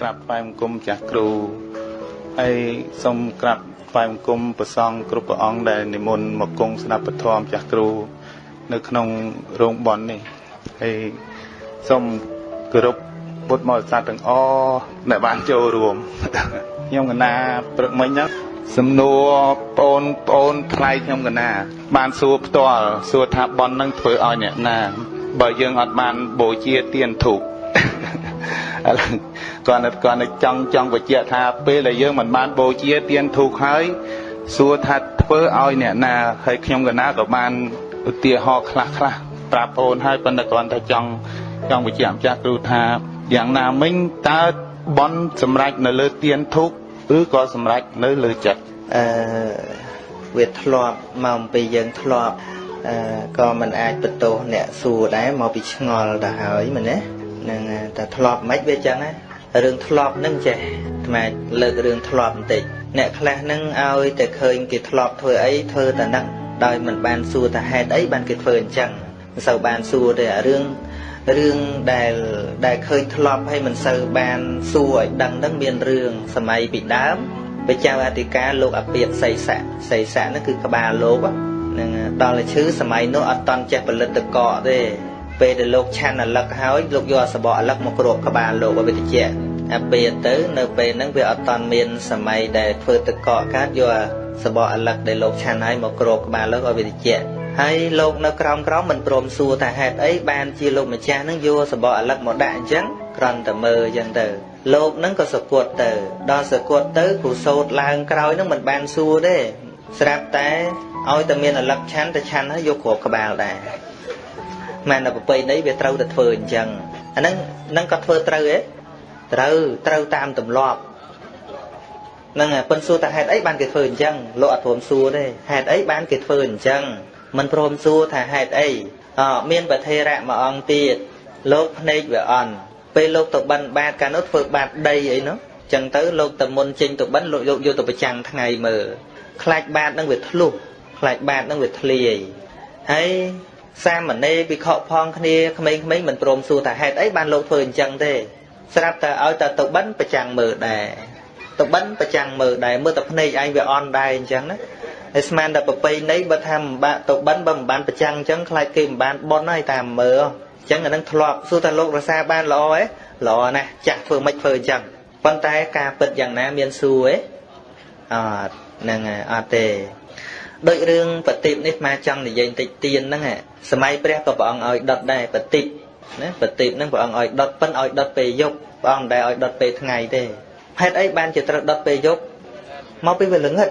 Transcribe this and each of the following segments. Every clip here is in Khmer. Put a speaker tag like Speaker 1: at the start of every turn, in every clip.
Speaker 1: ក្រាបថ្វាយបង្គំចាស់គ្រូហើយសូមក្រាបថ្វាយបង្គំព្រះសង្ឃគ្រប់ព្រះអង្គដែលនិមន្តមកគង់ស្ដាប់ពធមចាស់គ្រូ នៅក្នុងរោងបននេះហើយសូមគោរពពុទ្ធមហាក្សត្រទាំងអស់ដែលបានចូលរួមខ្ញុំកណាព្រឹកមិញហ្នឹងសំណួរបងប្អូនថ្លៃខ្ញុំកណា បានសួរផ្ទាល់សួរថាបននឹងធ្វើឲ្យអ្នកណា បើយើងអត់បានបូជាទៀនធូបឥឡូវ គាត់នៅគាត់នៅចង់ចង់បញ្ជាក់ថាពេលដែលយើងមិនបានបូជាទៀនធូបហើយសួរថាធ្វើឲ្យអ្នកណាហើយខ្ញុំកណាក៏បានឧទាហរណ៍ខ្លះខ្លះប្រាប់អូនហើយប៉ុន្តែគាត់ថាចង់ចង់បញ្ជាក់ម្ចាស់គ្រូថាយ៉ាងណាមិញតើបនសម្រាប់នៅលើទៀនធូបឬក៏សម្រេចនៅលើចិត្ត
Speaker 2: អឺវាធ្លាប់មកអំពីយើងធ្លាប់អឺក៏មិនអាចបន្ទោសអ្នកសួរដែរមកពីឆ្ងល់ទៅហើយមែនទេនឹងតែធ្លាប់មិនវាចឹងណា រឿងធ្លាប់នឹងចេះថ្មលើករឿងធ្លាប់បន្តិចអ្នកខ្លះនឹងឲ្យតែឃើញគេធ្លាប់ធ្វើអីធ្វើតែនឹងដោយមិនបានសួរថាហេតុអីបានគេធ្វើអញ្ចឹងមិនសូវបានសួរទេអារឿងរឿងដែលដែលឃើញធ្លាប់ហើយមិនសូវបានសួរឲ្យដឹងនឹងមានរឿងសម័យពីដើមព្រះចៅអធិការលោកអពាតសីស័កសីស័កហ្នឹងគឺក្បាលលោកនឹងដល់តែឈឺសម័យនោះអត់តន់ចេះផលិតតកកទេ ពេលដែលលោកឆាន់អលឹកហើយលោកយកសបកអលឹកមកគ្របក្បាលលោកឲ្យវាតិចអាពេលទៅនៅពេលហ្នឹងវាអត់តន់មានសម័យដែលធ្វើតកកកើតយកសបកអលឹកដែលលោកឆាន់ហើយមកគ្របក្បាលលោកឲ្យវាតិចហើយលោកនៅក្រោមក្រោមមិនព្រមសួរថាហេតុអីបានជាលោកម្ចាស់ហ្នឹងយកសបកអលឹកមកដាក់អញ្ចឹងគ្រាន់តែមើលអញ្ចឹងទៅលោកហ្នឹងក៏សគត់ទៅដល់សគត់ទៅគ្រូសោតឡើងក្រោយហ្នឹងមិនបានសួរទេស្រាប់តែឲ្យតែមានអលឹកឆាន់តែឆាន់ហើយយកគ្រាប់ក្បាលដែរ មែនតែប្រពៃណីវាត្រូវតែធ្វើអញ្ចឹងអាហ្នឹងហ្នឹងក៏ធ្វើត្រូវទេត្រូវត្រូវតាមទម្លាប់ហ្នឹងប៉ុនសួរតែហេតុអីបានគេធ្វើអញ្ចឹងលោកអត់ព្រមសួរទេហេតុអីបានគេធ្វើអញ្ចឹងមិនព្រមសួរថាហេតុអីអមានប្រធេរៈមួយអង្គទៀតលោកភ្នែកវាអន់ពេលលោកទៅបិណ្ឌបាតកាលនោះធ្វើបាតដីអីនោះចឹងទៅលោកតមុនចេញទៅបិណ្ឌលោកយកយកទៅប្រចាំងថ្ងៃមើលខ្លាចបាតនឹងវាធ្លុះខ្លាចបាតនឹងវាធ្លាយហើយ សាមណេរវិខផងគ្នាក្មេងៗមិនព្រមសួរថាហេតុអីបានលោកធ្វើអញ្ចឹងទេស្រាប់តែឲ្យតែទៅបិណ្ឌប្រចាំងមើលដែរទៅបិណ្ឌប្រចាំងមើលដែរមើលតែភ្នែកឯងវាអន់ដែរអញ្ចឹងណាហើយស្មានតែប្របីនៃបើថាមិនបាក់ទៅបិណ្ឌបើមិនបានប្រចាំងអញ្ចឹងខ្លាចគេមិនបានបន់ហើយតាមមើលចឹងអានឹងធ្លាប់សួរថាលោករសាបានល្អទេល្អណាស់ចាស់ធ្វើមិនធ្វើអញ្ចឹងប៉ុន្តែការពិតយ៉ាងណាមានសួរទេអត់ហ្នឹងអត់ទេ ដូចរឿងបតិបនេះមកចង់និយាយតិចទៀនហ្នឹងសម័យព្រះក៏ព្រះអង្គឲ្យដុតដែរបតិបណាបតិបហ្នឹងព្រះអង្គឲ្យដុតប៉ិនឲ្យដុតពេលយប់ព្រះអង្គមិនដែលឲ្យដុតពេលថ្ងៃទេហេតុអីបានជាត្រូវដុតពេលយប់មកពីវាល្ងិត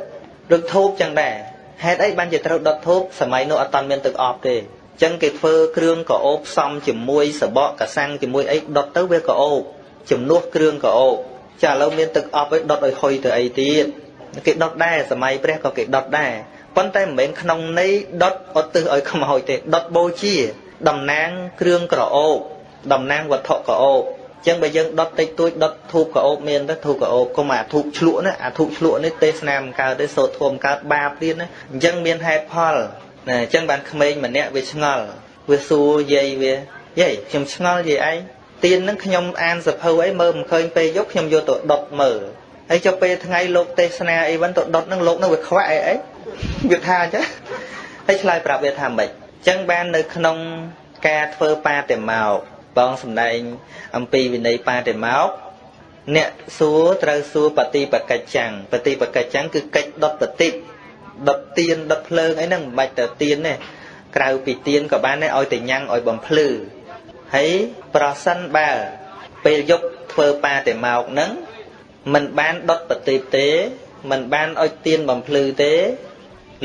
Speaker 2: ដូចធូបចឹងដែរហេតុអីបានជាត្រូវដុតធូបសម័យនោះអត់តាន់មានទឹកអប់ទេចឹងគេធ្វើគ្រឿងកោបផ្សំជាមួយសបកកសាំងជាមួយអីដុតទៅវាកោបជំនួសគ្រឿងកោបចាឥឡូវមានទឹកអប់ឲ្យដុតឲ្យហុយទៅអីទៀតគេដុតដែរសម័យព្រះក៏គេដុតដែរ ប៉ុន្តែមិនមែនក្នុងន័យដុតឧទ្ទិសឲ្យខ្មោចទេដុតបូជាតំណាងគ្រឿងក្រអូបតំណាងវត្ថុក្រអូបចឹងបើយើងដុតតិចតួចដុតធូបក្រអូបមានទៅធូបក្រអូបកុំអាធូបឆ្លក់ណាអាធូបឆ្លក់នេះទេសនាមិនកើតទេសូត្រធម៌កើតបាបទៀតណាអញ្ចឹងមានហេតុផលណាអញ្ចឹងបានក្មេងម្នាក់វាឆ្ងល់វាសួរយាយវាយាយខ្ញុំឆ្ងល់យាយឯងទៀននឹងខ្ញុំអានសភៅអីមើលមិនឃើញពេលយប់ខ្ញុំយកទៅដុតមើលហើយចុះពេលថ្ងៃលោកទេសនាអីវិញទៅដុតនឹងលោកនឹងវាខ្វាក់អីអី វាថាអញ្ចឹងហើយឆ្លើយប្រាប់វាថាម៉េចអញ្ចឹងបាននៅក្នុងការធ្វើបាតិមោកបងសម្ដែងអំពីវិន័យបាតិមោកអ្នកសួរត្រូវសួរបតិបកិច្ចាំងបតិបកិច្ចាំងគឺកិច្ចដុតបតិដុតទៀនដុតភ្លើងអីហ្នឹងមិនបាច់ទៅទៀនទេក្រៅពីទៀនក៏បានដែរឲ្យតែញ៉ាំងឲ្យបំភ្លឺហើយប្រសិនបើពេលយប់ធ្វើបាតិមោកហ្នឹងមិនបានដុតបតិទេមិនបានឲ្យទៀនបំភ្លឺទេ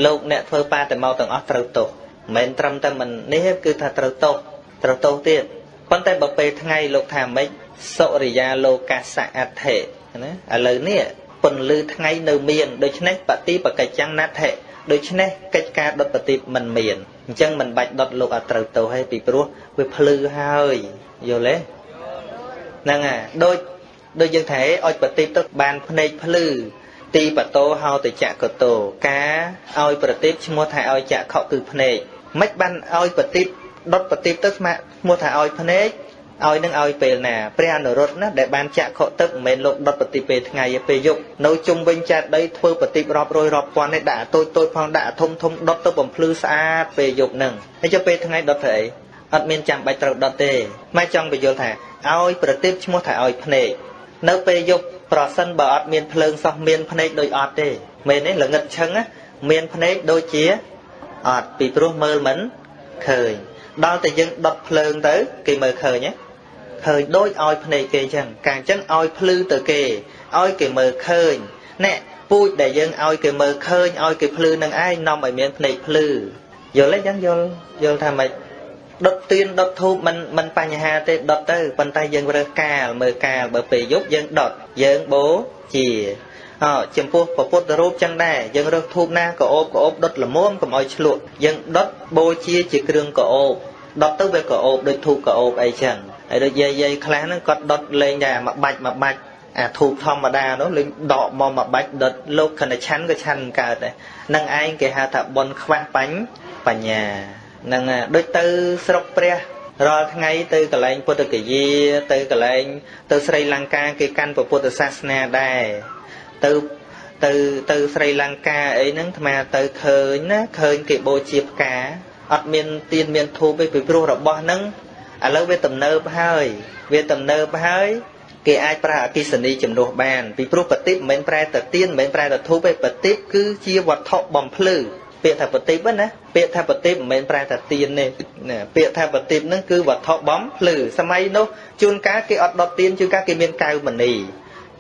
Speaker 2: លោកអ្នកធ្វើបាតិមោកទាំងអស់ត្រូវទោសមិនមែនត្រឹមតែមិននេះគឺថាត្រូវទោសត្រូវទោសទៀតប៉ុន្តែបើពេលថ្ងៃលោកថាម៉េចសុរិយាលោកាសៈអដ្ឋិណាឥឡូវនេះពន្លឺថ្ងៃនៅមានដូច្នេះបតិបកិច្ចੰណដ្ឋិដូច្នេះកិច្ចការដុតបតិមិនមានអញ្ចឹងមិនបាច់ដុតលោកអត់ត្រូវទៅហើយពីព្រោះវាភ្លឺហើយយល់ទេហ្នឹងហើយដូចដូចយើងថាឲ្យបតិបទៅបានភ្នែកភ្លឺ ទីបតោហៅទៅចកតោការឲ្យប្រតិបឈ្មោះថាឲ្យចក្ខុគឺភ្នែកមិនបានឲ្យបតិបដុតបតិបទៅស្មាឈ្មោះថាឲ្យភ្នែកឲ្យនឹងឲ្យពេលណាព្រះអនុរុទ្ធណាដែលបានចាក់ខកទឹកមិនមែនលោកដុតប្រតិពេលថ្ងៃទេពេលយប់នៅជុំវិញចាត់ដីធ្វើប្រតិរាប់រយរាប់ពាន់នេះដាក់តូចតូចផងដាក់ធំធំដុតទៅបំភ្លឺស្អាតពេលយប់ហ្នឹងហើយចុះពេលថ្ងៃដុតធ្វើអីអត់មានចាំបាច់ត្រូវដុតទេម៉ែចង់បញ្យល់ថាឲ្យប្រតិឈ្មោះថាឲ្យភ្នែកនៅពេលយប់ ប្រសិនបើអត់មានភ្លើងសោះមានភ្នែកដូចអត់ទេមែនទេល្ងិតឈឹងមានភ្នែកដូចជាអត់ពីព្រោះមើលមិនឃើញដល់តែយើងដុតភ្លើងទៅគេមើលឃើញឃើញដូចឲ្យភ្នែកគេអញ្ចឹងកាលអញ្ចឹងឲ្យភ្លឺទៅគេឲ្យគេមើលឃើញណែពូជដែលយើងឲ្យគេមើលឃើញឲ្យគេភ្លឺនឹងឯងនាំឲ្យមានភ្នែកភ្លឺយល់ទេអញ្ចឹងយល់យល់ថាម៉េច ដុតទៀនដុតធូបមិនមិនបញ្ហាទេដុតទៅប៉ុន្តែយើងរើសកាលមើលកាលបើពេលយប់យើងដុតយើងបូជាអោចំពោះពពុទ្ធរូបចឹងដែរយើងរើសធូបណាក៏អូបក៏អូបដុតល្មមកុំឲ្យឆ្លក់យើងដុតបូជាជាគ្រឿងក៏អូបដុតទៅវាក៏អូបដូចធូបក៏អូបអីចឹងហើយដូចយាយយាយខ្លះហ្នឹងគាត់ដុតលេងដែរមួយបាច់មួយបាច់អាធូបធម្មតានោះលេងដកមកមួយបាច់ដុតលោកខណ្ឌឆាន់ក៏ឆាន់កើតដែរនឹងឯងគេហៅថាប៉ុនខ្វះបាញ់បញ្ញា នឹងដូចទៅស្រុកព្រះរាល់ថ្ងៃទៅកន្លែងពុទ្ធគយាទៅកន្លែងទៅស្រីលង្កាគេកាន់ពុទ្ធសាសនាដែរទៅទៅទៅស្រីលង្កាអីហ្នឹងអាត្មាទៅឃើញណាឃើញគេបូជាផ្កាអត់មានទៀនមានធូបទេពីព្រោះរបស់ហ្នឹងឥឡូវវាទំនើបហើយវាទំនើបហើយគេអាចប្រើអកិសនីជំនួសបានពីព្រោះបតិបមិនមែនប្រែតែទៀនមិនមែនប្រែតែធូបទេបតិបគឺជាវត្ថុបំភ្លឺ ពាក្យថាប្រទីបណាពាក្យថាប្រទីបមិនមែនប្រែថាទៀនទេណាពាក្យថាប្រទីបហ្នឹងគឺវត្ថុបំភ្លឺសម័យនោះជួនកាលគេអត់ដុតទៀនជួនកាលគេមានកៅមណី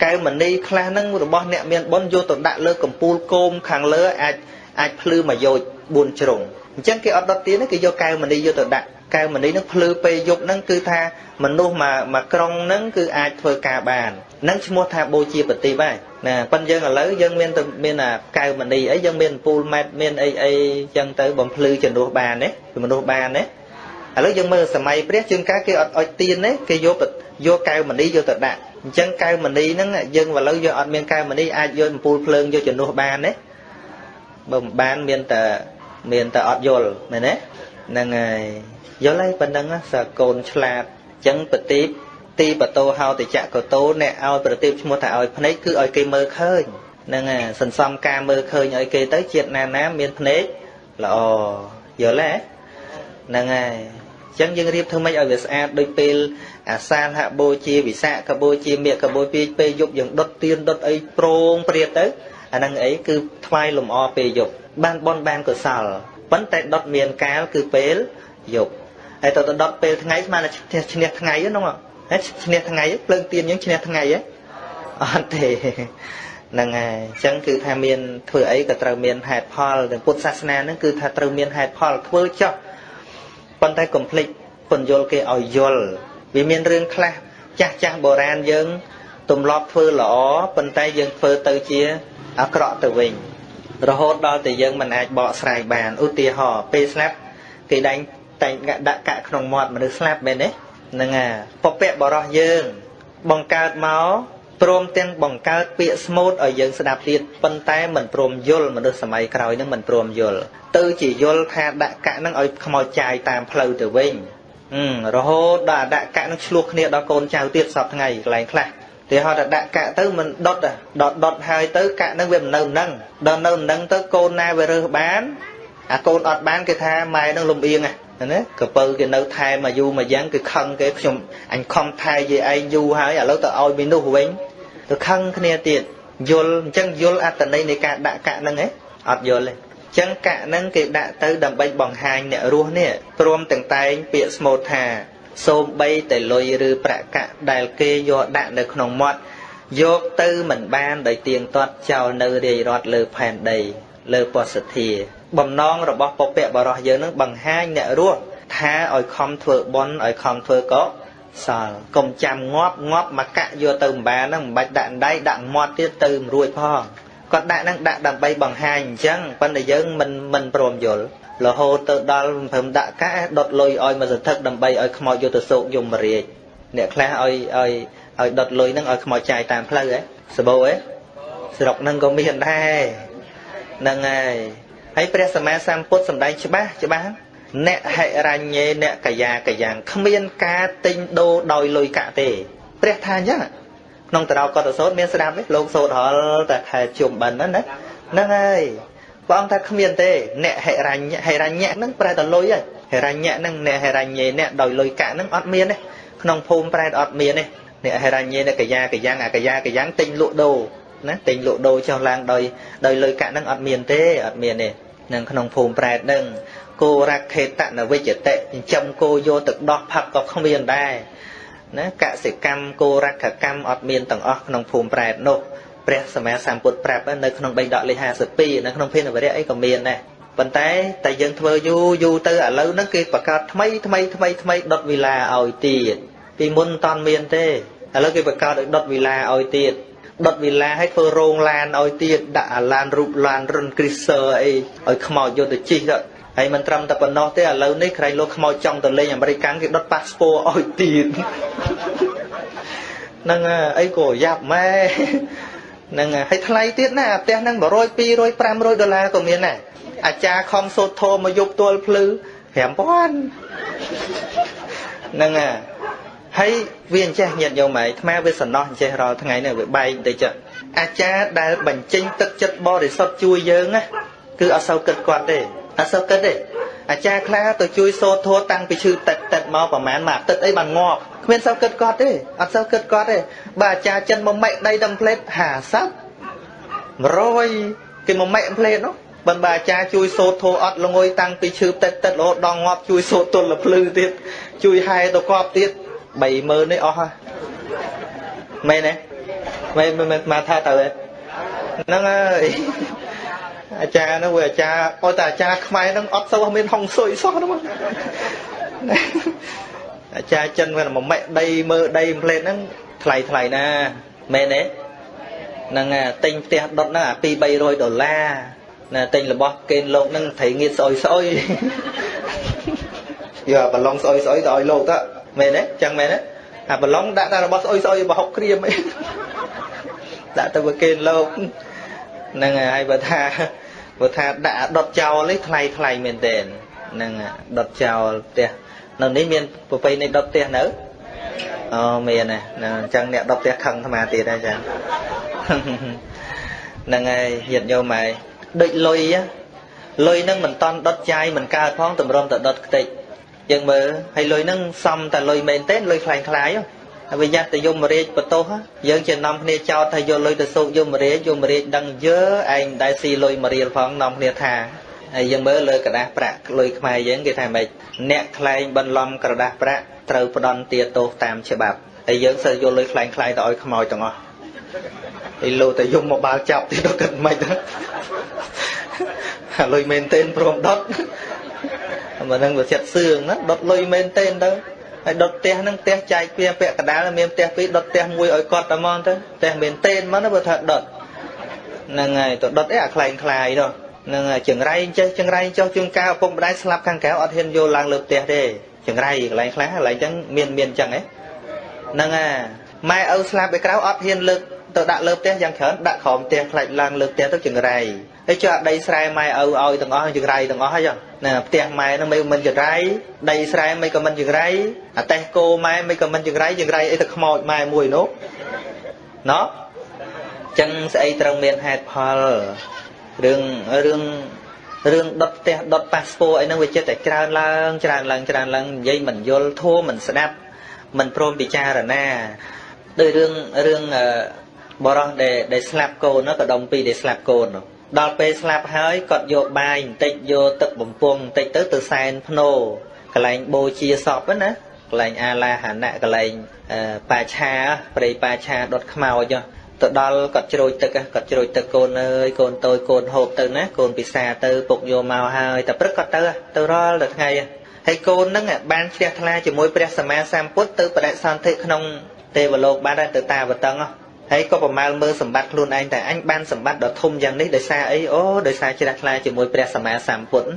Speaker 2: កៅមណីខ្លះហ្នឹងរបស់អ្នកមានបុណ្យយកទៅដាក់លើកំពូលគោមខាងលើអាចអាចភ្លឺមួយយោជ4ជ្រុងអញ្ចឹងគេអត់ដុតទៀនទេគេយកកៅមណីយកទៅដាក់ កែវមណីនឹងភ្លឺពេលយប់ហ្នឹងគឺថាមនុស្សមួយមួយក្រុងហ្នឹងគឺអាចធ្វើការបាននឹងឈ្មោះថាបូជាប្រទីបហើយណាប៉ិនយើងឥឡូវយើងមានមានអាកែវមណីអីយើងមានពូលម៉ែតមានអីអីចឹងទៅបំភ្លឺជំនួសបានទេមនុស្សបានទេឥឡូវយើងមើលសម័យព្រះជាងកាគេអត់អុជទៀនទេគេយកយកកែវមណីយកទៅដាក់អញ្ចឹងកែវមណីហ្នឹងយើងឥឡូវយើងអត់មានកែវមណីអាចយកអំពូលភ្លើងយកជំនួសបានទេបើមិនបានមានតែមានតែអត់យល់មែនទេ ហ្នឹងហើយយល់ហើយប៉ុណ្ណឹងសើកូនឆ្លាតអញ្ចឹងប្រទីបទីបតោហោតិចកតោអ្នកឲ្យប្រទីបឈ្មោះថាឲ្យភ្នែកគឺឲ្យគេមើលឃើញហ្នឹងហើយសន្សំការមើលឃើញឲ្យគេទៅជាតិណាណាមានភ្នែកល្អយល់ទេហ្នឹងហើយអញ្ចឹងយើងរៀបធ្វើម៉េចឲ្យវាស្អាតដូចពេលអាសាលហបូជាវិសាកបូជាមេកបូជាពេលយប់យើងដុតទៀនដុតអីប្រងព្រាតទៅអាហ្នឹងអីគឺថ្វាយលំអពេលយប់បានបនបានកុសល ប៉ុន្តែដុតមានកាលគឺពេលយប់ហើយទៅដុតពេលថ្ងៃស្មានតែឈ្នះថ្ងៃហ្នឹងហើយឈ្នះថ្ងៃភ្លើងទៀនយើងឈ្នះថ្ងៃហ៎អត់ទេហ្នឹងហើយអញ្ចឹងគឺថាមានធ្វើអីក៏ត្រូវមានហេតុផលទាំងពុទ្ធសាសនាហ្នឹងគឺថាត្រូវមានហេតុផលធ្វើចោះប៉ុន្តែកុំភ្លេចពន្យល់គេឲ្យយល់វាមានរឿងខ្លះចាស់ចាស់បុរាណយើងទម្លាប់ធ្វើល្អប៉ុន្តែយើងធ្វើទៅជាអាក្រក់ទៅវិញ រហូតដល់តែយើងមិនអាចបកស្រាយបានឧទាហរណ៍ពេលស្លាប់គេដែងតែងដាក់កាក់ក្នុងមាត់មនុស្សស្លាប់មែនទេហ្នឹងហើយពពកបរោះយើង បង្កើតមកព្រមទាំងបង្កើតពាក្យស្មូតឲ្យយើងស្ដាប់ទៀតប៉ុន្តែមិនព្រមយល់មនុស្សសម័យក្រោយនឹងមិនព្រមយល់ទៅជាយល់ថាដាក់កាក់នឹងឲ្យខ្មោចចាយតាមផ្លូវទៅវិញរហូតដល់ដាក់កាក់នឹងឆ្លោះគ្នាដល់កូនចៅទៀតសពថ្ងៃកន្លែងខ្លះ ទីហោថាដាក់កាក់ទៅមិនដុតដុតដុតហើយទៅកាក់នឹងវាមិននៅនឹងដល់នៅនឹងទៅកូនណាវារើសបានអាកូនអត់បានគេថាម៉ែនឹងលំអៀងណាកពៅគេនៅថែមកយូរមកយ៉ាងគឺខឹងគេខ្ញុំអញខំថែយាយឯងយូរហើយឥឡូវទៅឲ្យមីនោះវិញទៅខឹងគ្នាទៀតយល់អញ្ចឹងយល់អត្តន័យនៃការដាក់កាក់ហ្នឹងឯងអត់យល់ទេចឹងកាក់ហ្នឹងគេដាក់ទៅដើម្បីបង្ហាញអ្នករស់នេះព្រមទាំងតែងពាក្យស្មូតថា សូមបីតែលុយឬប្រាក់កាក់ដែលគេយកដាក់នៅក្នុងមាត់យកទៅមិនបានដោយទៀងទាត់ចោលនៅរាយរត់លើផែនដីលើពសធា បំណងរបស់ពពកបរោះយើងនឹងបង្ហាញអ្នករស់ថាឲ្យខំធ្វើបន់ឲ្យខំធ្វើកុសលកុំចាំងាប់ងាប់មកកាក់យកទៅម្បានហ្នឹងមិនបាច់ដាក់ដៃដាក់មាត់ទៀតទៅមិនរួចផងគាត់ដាក់ហ្នឹងដាក់ដើម្បីបង្ហាញអញ្ចឹងប៉ុន្តែយើងមិនមិនព្រមយល់ រហូតទៅដល់ព្រមដាក់កាដុតលុយឲ្យមកសន្ធឹកដើម្បីឲ្យខ្មោចយកទៅសោកយមរាជអ្នកខ្លះឲ្យឲ្យឲ្យដុតលុយហ្នឹងឲ្យខ្មោចចាយតាមផ្លូវហ៎សបោហ៎ស្រុកហ្នឹងក៏មានដែរហ្នឹងហើយហើយព្រះសម្មាសម្ពុទ្ធសម្ដែងច្បាស់ច្បាស់អ្នកហិរញ្ញេអ្នកកាយាកាយ៉ាងគ្មានការទិញដូរដោយលុយកាក់ទេ ព្រះថាអញ្ចឹងក្នុងតរោកតសោតមានស្ដាប់ទេលោកសោតហល់តែខែជុំបិណ្ឌហ្នឹងណាហ្នឹងហើយ ព្រះអង្គថាគ្មានទេអ្នកហិរញ្ញហិរញ្ញៈហ្នឹងប្រែតែលុយហើយហិរញ្ញៈហ្នឹងអ្នកហិរញ្ញេអ្នកដោយលុយកាក់ហ្នឹងអត់មានទេក្នុងភូមិប្រែតអត់មានទេអ្នកហិរញ្ញេអ្នកកាយាកាយ៉ាងអាកាយាកាយ៉ាងទិញលក់ដូរណាទិញលក់ដូរចុះឡើងដោយដោយលុយកាក់ហ្នឹងអត់មានទេអត់មានទេនឹងក្នុងភូមិប្រែតហ្នឹងគោរខេតនវិជ្ជតិចិញ្ចឹមគោយកទៅដោះផឹកក៏គ្មានដែរណាកសិកម្មគោរខកម្មអត់មានទាំងអស់ក្នុងភូមិប្រែតនោះ ព្រះសម្មាសម្ពុទ្ធប្រាប់នៅក្នុងបេដកលេខ52នៅក្នុងភានវរៈអីក៏មានដែរប៉ុន្តែតែយើងធ្វើយូរយូរទៅឥឡូវហ្នឹងគេបង្កើតថ្មីថ្មីថ្មីថ្មីដុតវិឡាឲ្យទៀតពីមុនមិនតាន់មានទេឥឡូវគេបង្កើតឲ្យដុតវិឡាឲ្យទៀតដុតវិឡាឲ្យធ្វើរោងឡានឲ្យទៀតដាក់អាឡានរូបឡានរុនគ្រីសឺអីឲ្យខ្មោចយកទៅជិះទៅហើយមិនត្រឹមតែប៉ុណ្ណោះទេឥឡូវនេះក្រែងលោកខ្មោចចង់ទៅលេងអាមេរិកគេដុតប៉ាសពតឲ្យទៀតហ្នឹងអីក៏យ៉ាប់ម៉ែ ហ្នឹងហើយថ្លៃទៀតណាផ្ទះហ្នឹង100 200 500ដុល្លារក៏មានដែរអាចារ្យខំសូត្រធម៌មកយប់ទល់ភ្លឺ5000ហ្នឹងហើយវាអញ្ចេះញាតយកម៉ែអាវាសំណោះអញ្ចេះរាល់ថ្ងៃនេះវាបែកបន្តិចអាចារ្យដែលបញ្ចេញទឹកចិត្តបរិសុទ្ធជួយយើងណាគឺអត់សូវគិតគាត់ទេ អត់សូវគិតទេអាចារ្យខ្លះទៅជួយសូត្រធម៌តាំងពីឈឺតិចតិចមកប្រហែលមួយអាទិត្យអីបានងាប់គ្មានសូវគិតគាត់ទេអត់សូវគិតគាត់ទេបើអាចារ្យចិនមកម៉ែកដីដល់ផ្លេត50 100គេមកម៉ែកផ្លេតនោះបើបើអាចារ្យជួយសូត្រធម៌អត់ល្ងុយតាំងពីឈឺតិចតិចរហូតដល់ងាប់ជួយសូត្រទល់លភ្លឺទៀតជួយហែទៅកប់ទៀត30000នេះអស់ហើយមែនទេមែនមែនមកថាទៅហ្នឹងហើយ អាចារ្យនោះវាអាចារ្យអត់តែអាចារ្យខ្មែរហ្នឹងអត់សូវមានហុងស៊ុយសោះហ្នឹងអាចារ្យចិនវាមួយម៉ែដីមើដីផ្លេតហ្នឹងថ្លៃថ្លៃណាមែនទេហ្នឹងទិញផ្ទះដុតហ្នឹងអា2 300ដុល្លារណាទិញរបស់កេនលោកហ្នឹងត្រីងៀតស្អុយស្អុយយកបឡុងស្អុយស្អុយទៅឲ្យលោកទៅមែនទេចឹងមែនទេអាបឡុងដាក់តែរបស់ស្អុយស្អុយបហុកក្រៀមអីដាក់ទៅវាកេនលោកហ្នឹងហើយបើថា បើថាដាក់ដុតចោលនេះថ្លៃថ្លៃមែនទែនហ្នឹងដុតចោលផ្ទះនៅនេះមានប្រពៃណីដុតផ្ទះនៅអូមានណាអញ្ចឹងអ្នកដុតផ្ទះខឹងអាត្មាទៀតហើយចាហ្នឹងហើយញាតិញោមហើយដូចលុយលុយហ្នឹងមិនតន់ដុតចាយមិនកើតផងតម្រុំតែដុតខ្ទេចយើងមើលហើយលុយហ្នឹងសំតែលុយមែនទេលុយខ្លាំងខ្លាយហើយ វាយ៉ាត់ទៅយមរាជបតោសយើងជានាំគ្នាចោតថាយកលុយទៅសោកយមរាជយមរាជដឹងយើឯងដែលស៊ីលុយមួយរៀលផងនាំគ្នាថាហើយយើងមើលលើក្រដាសប្រាក់លុយខ្មែរយើងគេថាម៉េចអ្នកខ្លែងបន្លំក្រដាសប្រាក់ត្រូវផ្ដន់ទាទោសតាមច្បាប់ហើយយើងសើយកលុយខ្លែងខ្លាយទៅឲ្យខ្មោចទាំងអស់ហើយលោតែយំមកបាល់ចាប់ទៀតដល់គិតមិនខ្មិចលុយមែនទែនព្រមដុតមកនឹងវាចិត្តសឿងណាដុតលុយមែនទែនទៅ ហើយដុតផ្ទះហ្នឹងផ្ទះចែកពីពាក់កដាលមានផ្ទះពីរដុតផ្ទះមួយឲ្យគាត់តែមកទៅផ្ទះមែនទែនមកណាបើថាដុតហ្នឹងហើយទៅដុតអីអាខ្លែងខ្លាយនោះនឹងចង្រៃចេះចង្រៃចុះជួនកាលឪពុកម្ដាយស្លាប់ខាងក្រៅអត់ហ៊ានយកឡើងលើផ្ទះទេចង្រៃកន្លែងខ្លះកន្លែងចឹងមានមានចឹងហ៎ហ្នឹងអាម៉ែឪស្លាប់ឯក្រៅអត់ហ៊ានលើកទៅដាក់លើផ្ទះយ៉ាងច្រើនដាក់ក្រោមផ្ទះខ្លាច់ឡើងលើផ្ទះទៅចង្រៃ ហើយចុះអាដីស្រែម៉ែឪឲ្យទាំងអស់ចង្រៃទាំងអស់ហើយណាផ្ទះម៉ែនោះមិនមិនចង្រៃដីស្រែមិនក៏មិនចង្រៃអាតេះគោម៉ែមិនក៏មិនចង្រៃចង្រៃអីទៅខ្មោចម៉ែមួយនោះណោះចឹងស្អីត្រូវមានហេតុផលរឿងរឿងរឿងដុតផ្ទះដុតប៉ាសពតអីហ្នឹងវាចិត្តតែច្រើនឡើងច្រើនឡើងច្រើនឡើងនិយាយមិនយល់ធัวមិនស្ដាប់មិនព្រមពិចារណាដោយរឿងរឿងបរោះដែលដែលស្លាប់កូននោះក៏ដុំពីរដែលស្លាប់កូននោះ ដល់ពេលស្លាប់ហើយគាត់យកបាយបន្តិចយកទឹកបំពង់បន្តិចទៅទៅសែនភ្នោកន្លែងបូជាសពណាកន្លែងអាឡាហណៈកន្លែងបាឆាព្រៃបាឆាដុតខ្មោចទៅដល់គាត់ជ្រោចទឹកគាត់ជ្រោចទឹកកូនអើយកូនតូចកូនហូបទៅណាកូនពិសាទៅពុកយកមកហើយតែព្រឹកគាត់ទៅទៅរាល់តែថ្ងៃហើយកូនហ្នឹងបានជ្រះថ្លាជាមួយព្រះសម្មាសម្ពុទ្ធទៅបដិសន្ធិក្នុងទេវលោកបានទៅតាវតឹងហើ យក៏ប្រមាលមើលសម្បត្តិខ្លួនឯងតែអញបានសម្បត្តិដ៏ធំយ៉ាងនេះដោយសារអីអូដោយសារជ្រះថ្លាជាមួយព្រះសម្មាសម្ពុទ្ធ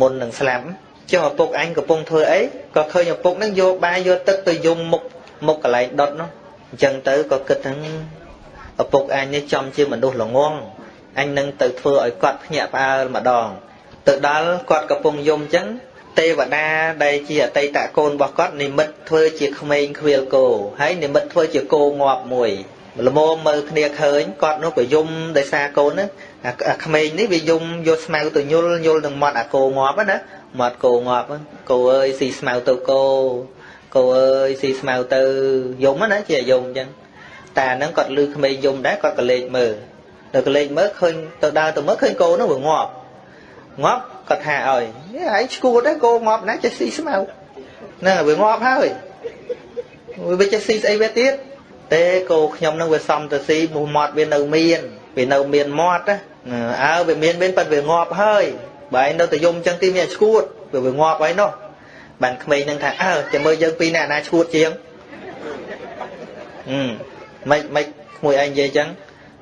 Speaker 2: មុននឹងស្លាប់ចុះឪពុកអញកំពុងធ្វើអីក៏ឃើញឪពុកនឹងយកបាយយកទឹកទៅយំមុខមុខកន្លែងដុតនោះអញ្ចឹងទៅក៏គិតថាឪពុកអញនេះចំជាមនុស្សល្ងងអញនឹងទៅធ្វើឲ្យគាត់ភ្ញាក់ផ្អើលម្ដង ទៅដល់គាត់កំពុងយំអញ្ចឹងទេវតាដែលជាអតីតកូនរបស់គាត់និមិត្តធ្វើជាក្មេងខ្វៀលគោហើយនិមិត្តធ្វើជាគោងាប់មួយ ល្មមមើលគ្នាឃើញគាត់នោះក៏យំដោយសារកូនហ្នឹងអាក្មេងនេះវាយំយកស្មៅទៅញុលញុលនឹងមាត់អាគោងាប់ណាមាត់គោងាប់គោអើយស៊ីស្មៅទៅគោគោអើយស៊ីស្មៅទៅយំណាជាយំអញ្ចឹងតាហ្នឹងគាត់លឺក្មេងយំដែរគាត់ក៏លេចមើលទៅក៏លេចមើលឃើញទៅដើរទៅមើលឃើញគោនោះវាងាប់ងាប់គាត់ថាឲ្យឯងឈួតដែរគោងាប់ណាចេះស៊ីស្មៅហ្នឹងវាងាប់ហើយវាចេះស៊ីស្អីវាទៀត ទេគោខ្ញុំនឹងវាសំទៅស៊ីមុខមាត់វានៅមានវានៅមានមាត់ណាអើវាមានមានប៉ិតវាងាប់ហើយបើឯងនៅតែយំចឹងទីមានឈួតវាវាងាប់ហើយនោះបានក្មេងនឹងថាអើចាំមើលយើងពីរនាក់ណាឈួតជាងហឹមមិនមិនក្មួយឯងនិយាយចឹង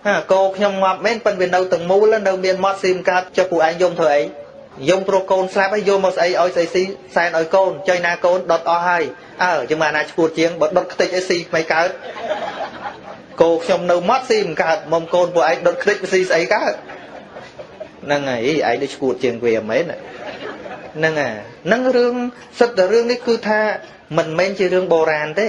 Speaker 2: ហាគោខ្ញុំងាប់មែនប៉ិនវានៅទាំងមូលនៅមានមាត់ស៊ីមកាតចុះពួកឯងយំធ្វើអី យំព្រោះកូនស្លាប់ហើយយកមកស្អីឲ្យស្អីស៊ីសែនឲ្យកូនចុយណាកូនដុតអស់ហើយអើចាំមកណាឈួតជាងបើដុតខ្ទេចឲ្យស៊ីមិនកើតគោខ្ញុំនៅមាត់ស៊ីមិនកើតមុំកូនពួកឯងដុតខ្ទេចស៊ីស្អីកើតហ្នឹងហើយឯងដូចឈួតជាងវាមែនហ្នឹងហើយហ្នឹងរឿងសិតតែរឿងនេះគឺថាមិនមែនជារឿងបុរាណទេ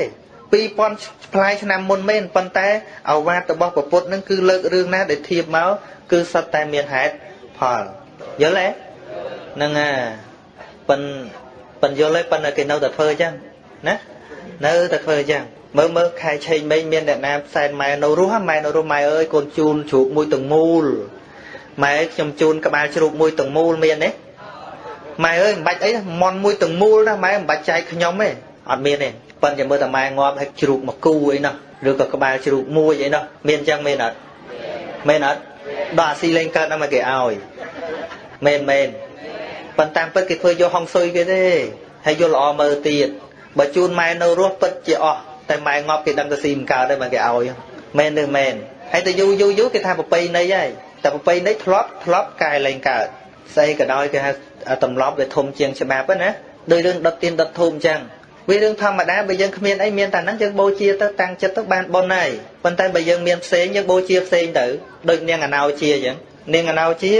Speaker 2: 2000ផ្លាយឆ្នាំមុនមែនប៉ុន្តែអវាទរបស់ពុទ្ធនឹងគឺលើករឿងណាដែលធៀបមកគឺសិតតែមានហេតុផលយល់ទេ ហ្នឹងហើយប៉ិនប៉ិនយល់ទេប៉ុន្តែគេនៅតែធ្វើអញ្ចឹងណានៅតែធ្វើអញ្ចឹងមើលមើលខែឆេងមេងមានអ្នកណាផ្សែនម៉ែនៅរស់ម៉ែនៅរស់ម៉ែអើយកូនជូនជ្រូកមួយទាំងមូលម៉ែខ្ញុំជូនក្បាលជ្រូកមួយទាំងមូលមានទេម៉ែអើយមិនបាច់អីមន់មួយទាំងមូលណាម៉ែមិនបាច់ចែកខ្ញុំទេអត់មានទេប៉ុន្តែមើលតែម៉ែងាប់ឲ្យជ្រូកមកគូអីណោះឬក៏ក្បាលជ្រូកមួយអីណោះមានអញ្ចឹងមែនអត់មែនអត់ដល់អាស៊ីលេងកើតដល់មកគេឲ្យមែនមែន ប៉ុន្តែពិតគេធ្វើយកហុងស៊ុយគេទេហើយយកល្អមើលទៀតបើជូនម៉ែនៅរស់ពិតជាអស់តែម៉ែងាប់គេដឹងទៅស៊ីមិនកើតទេមកគេឲ្យមែនឬមែនហើយទៅយូរយូរយូរគេថាប្រពៃណីហើយតែប្រពៃណីធ្លាប់ធ្លាប់កែលែងកើតស្អីក៏ដោយគេហៅទម្លាប់វាធំជាងច្បាប់ណាដោយរឿងដុតទៀនដុតធូបអញ្ចឹងវារឿងធម្មតាបើយើងគ្មានអីមានតែហ្នឹងយើងបូជាទៅតាំងចិត្តទៅបានបុណ្យហើយប៉ុន្តែបើយើងមានផ្សេងយើងបូជាផ្សេងទៅដូចនាងអណោជាអញ្ចឹងនាងអណោជា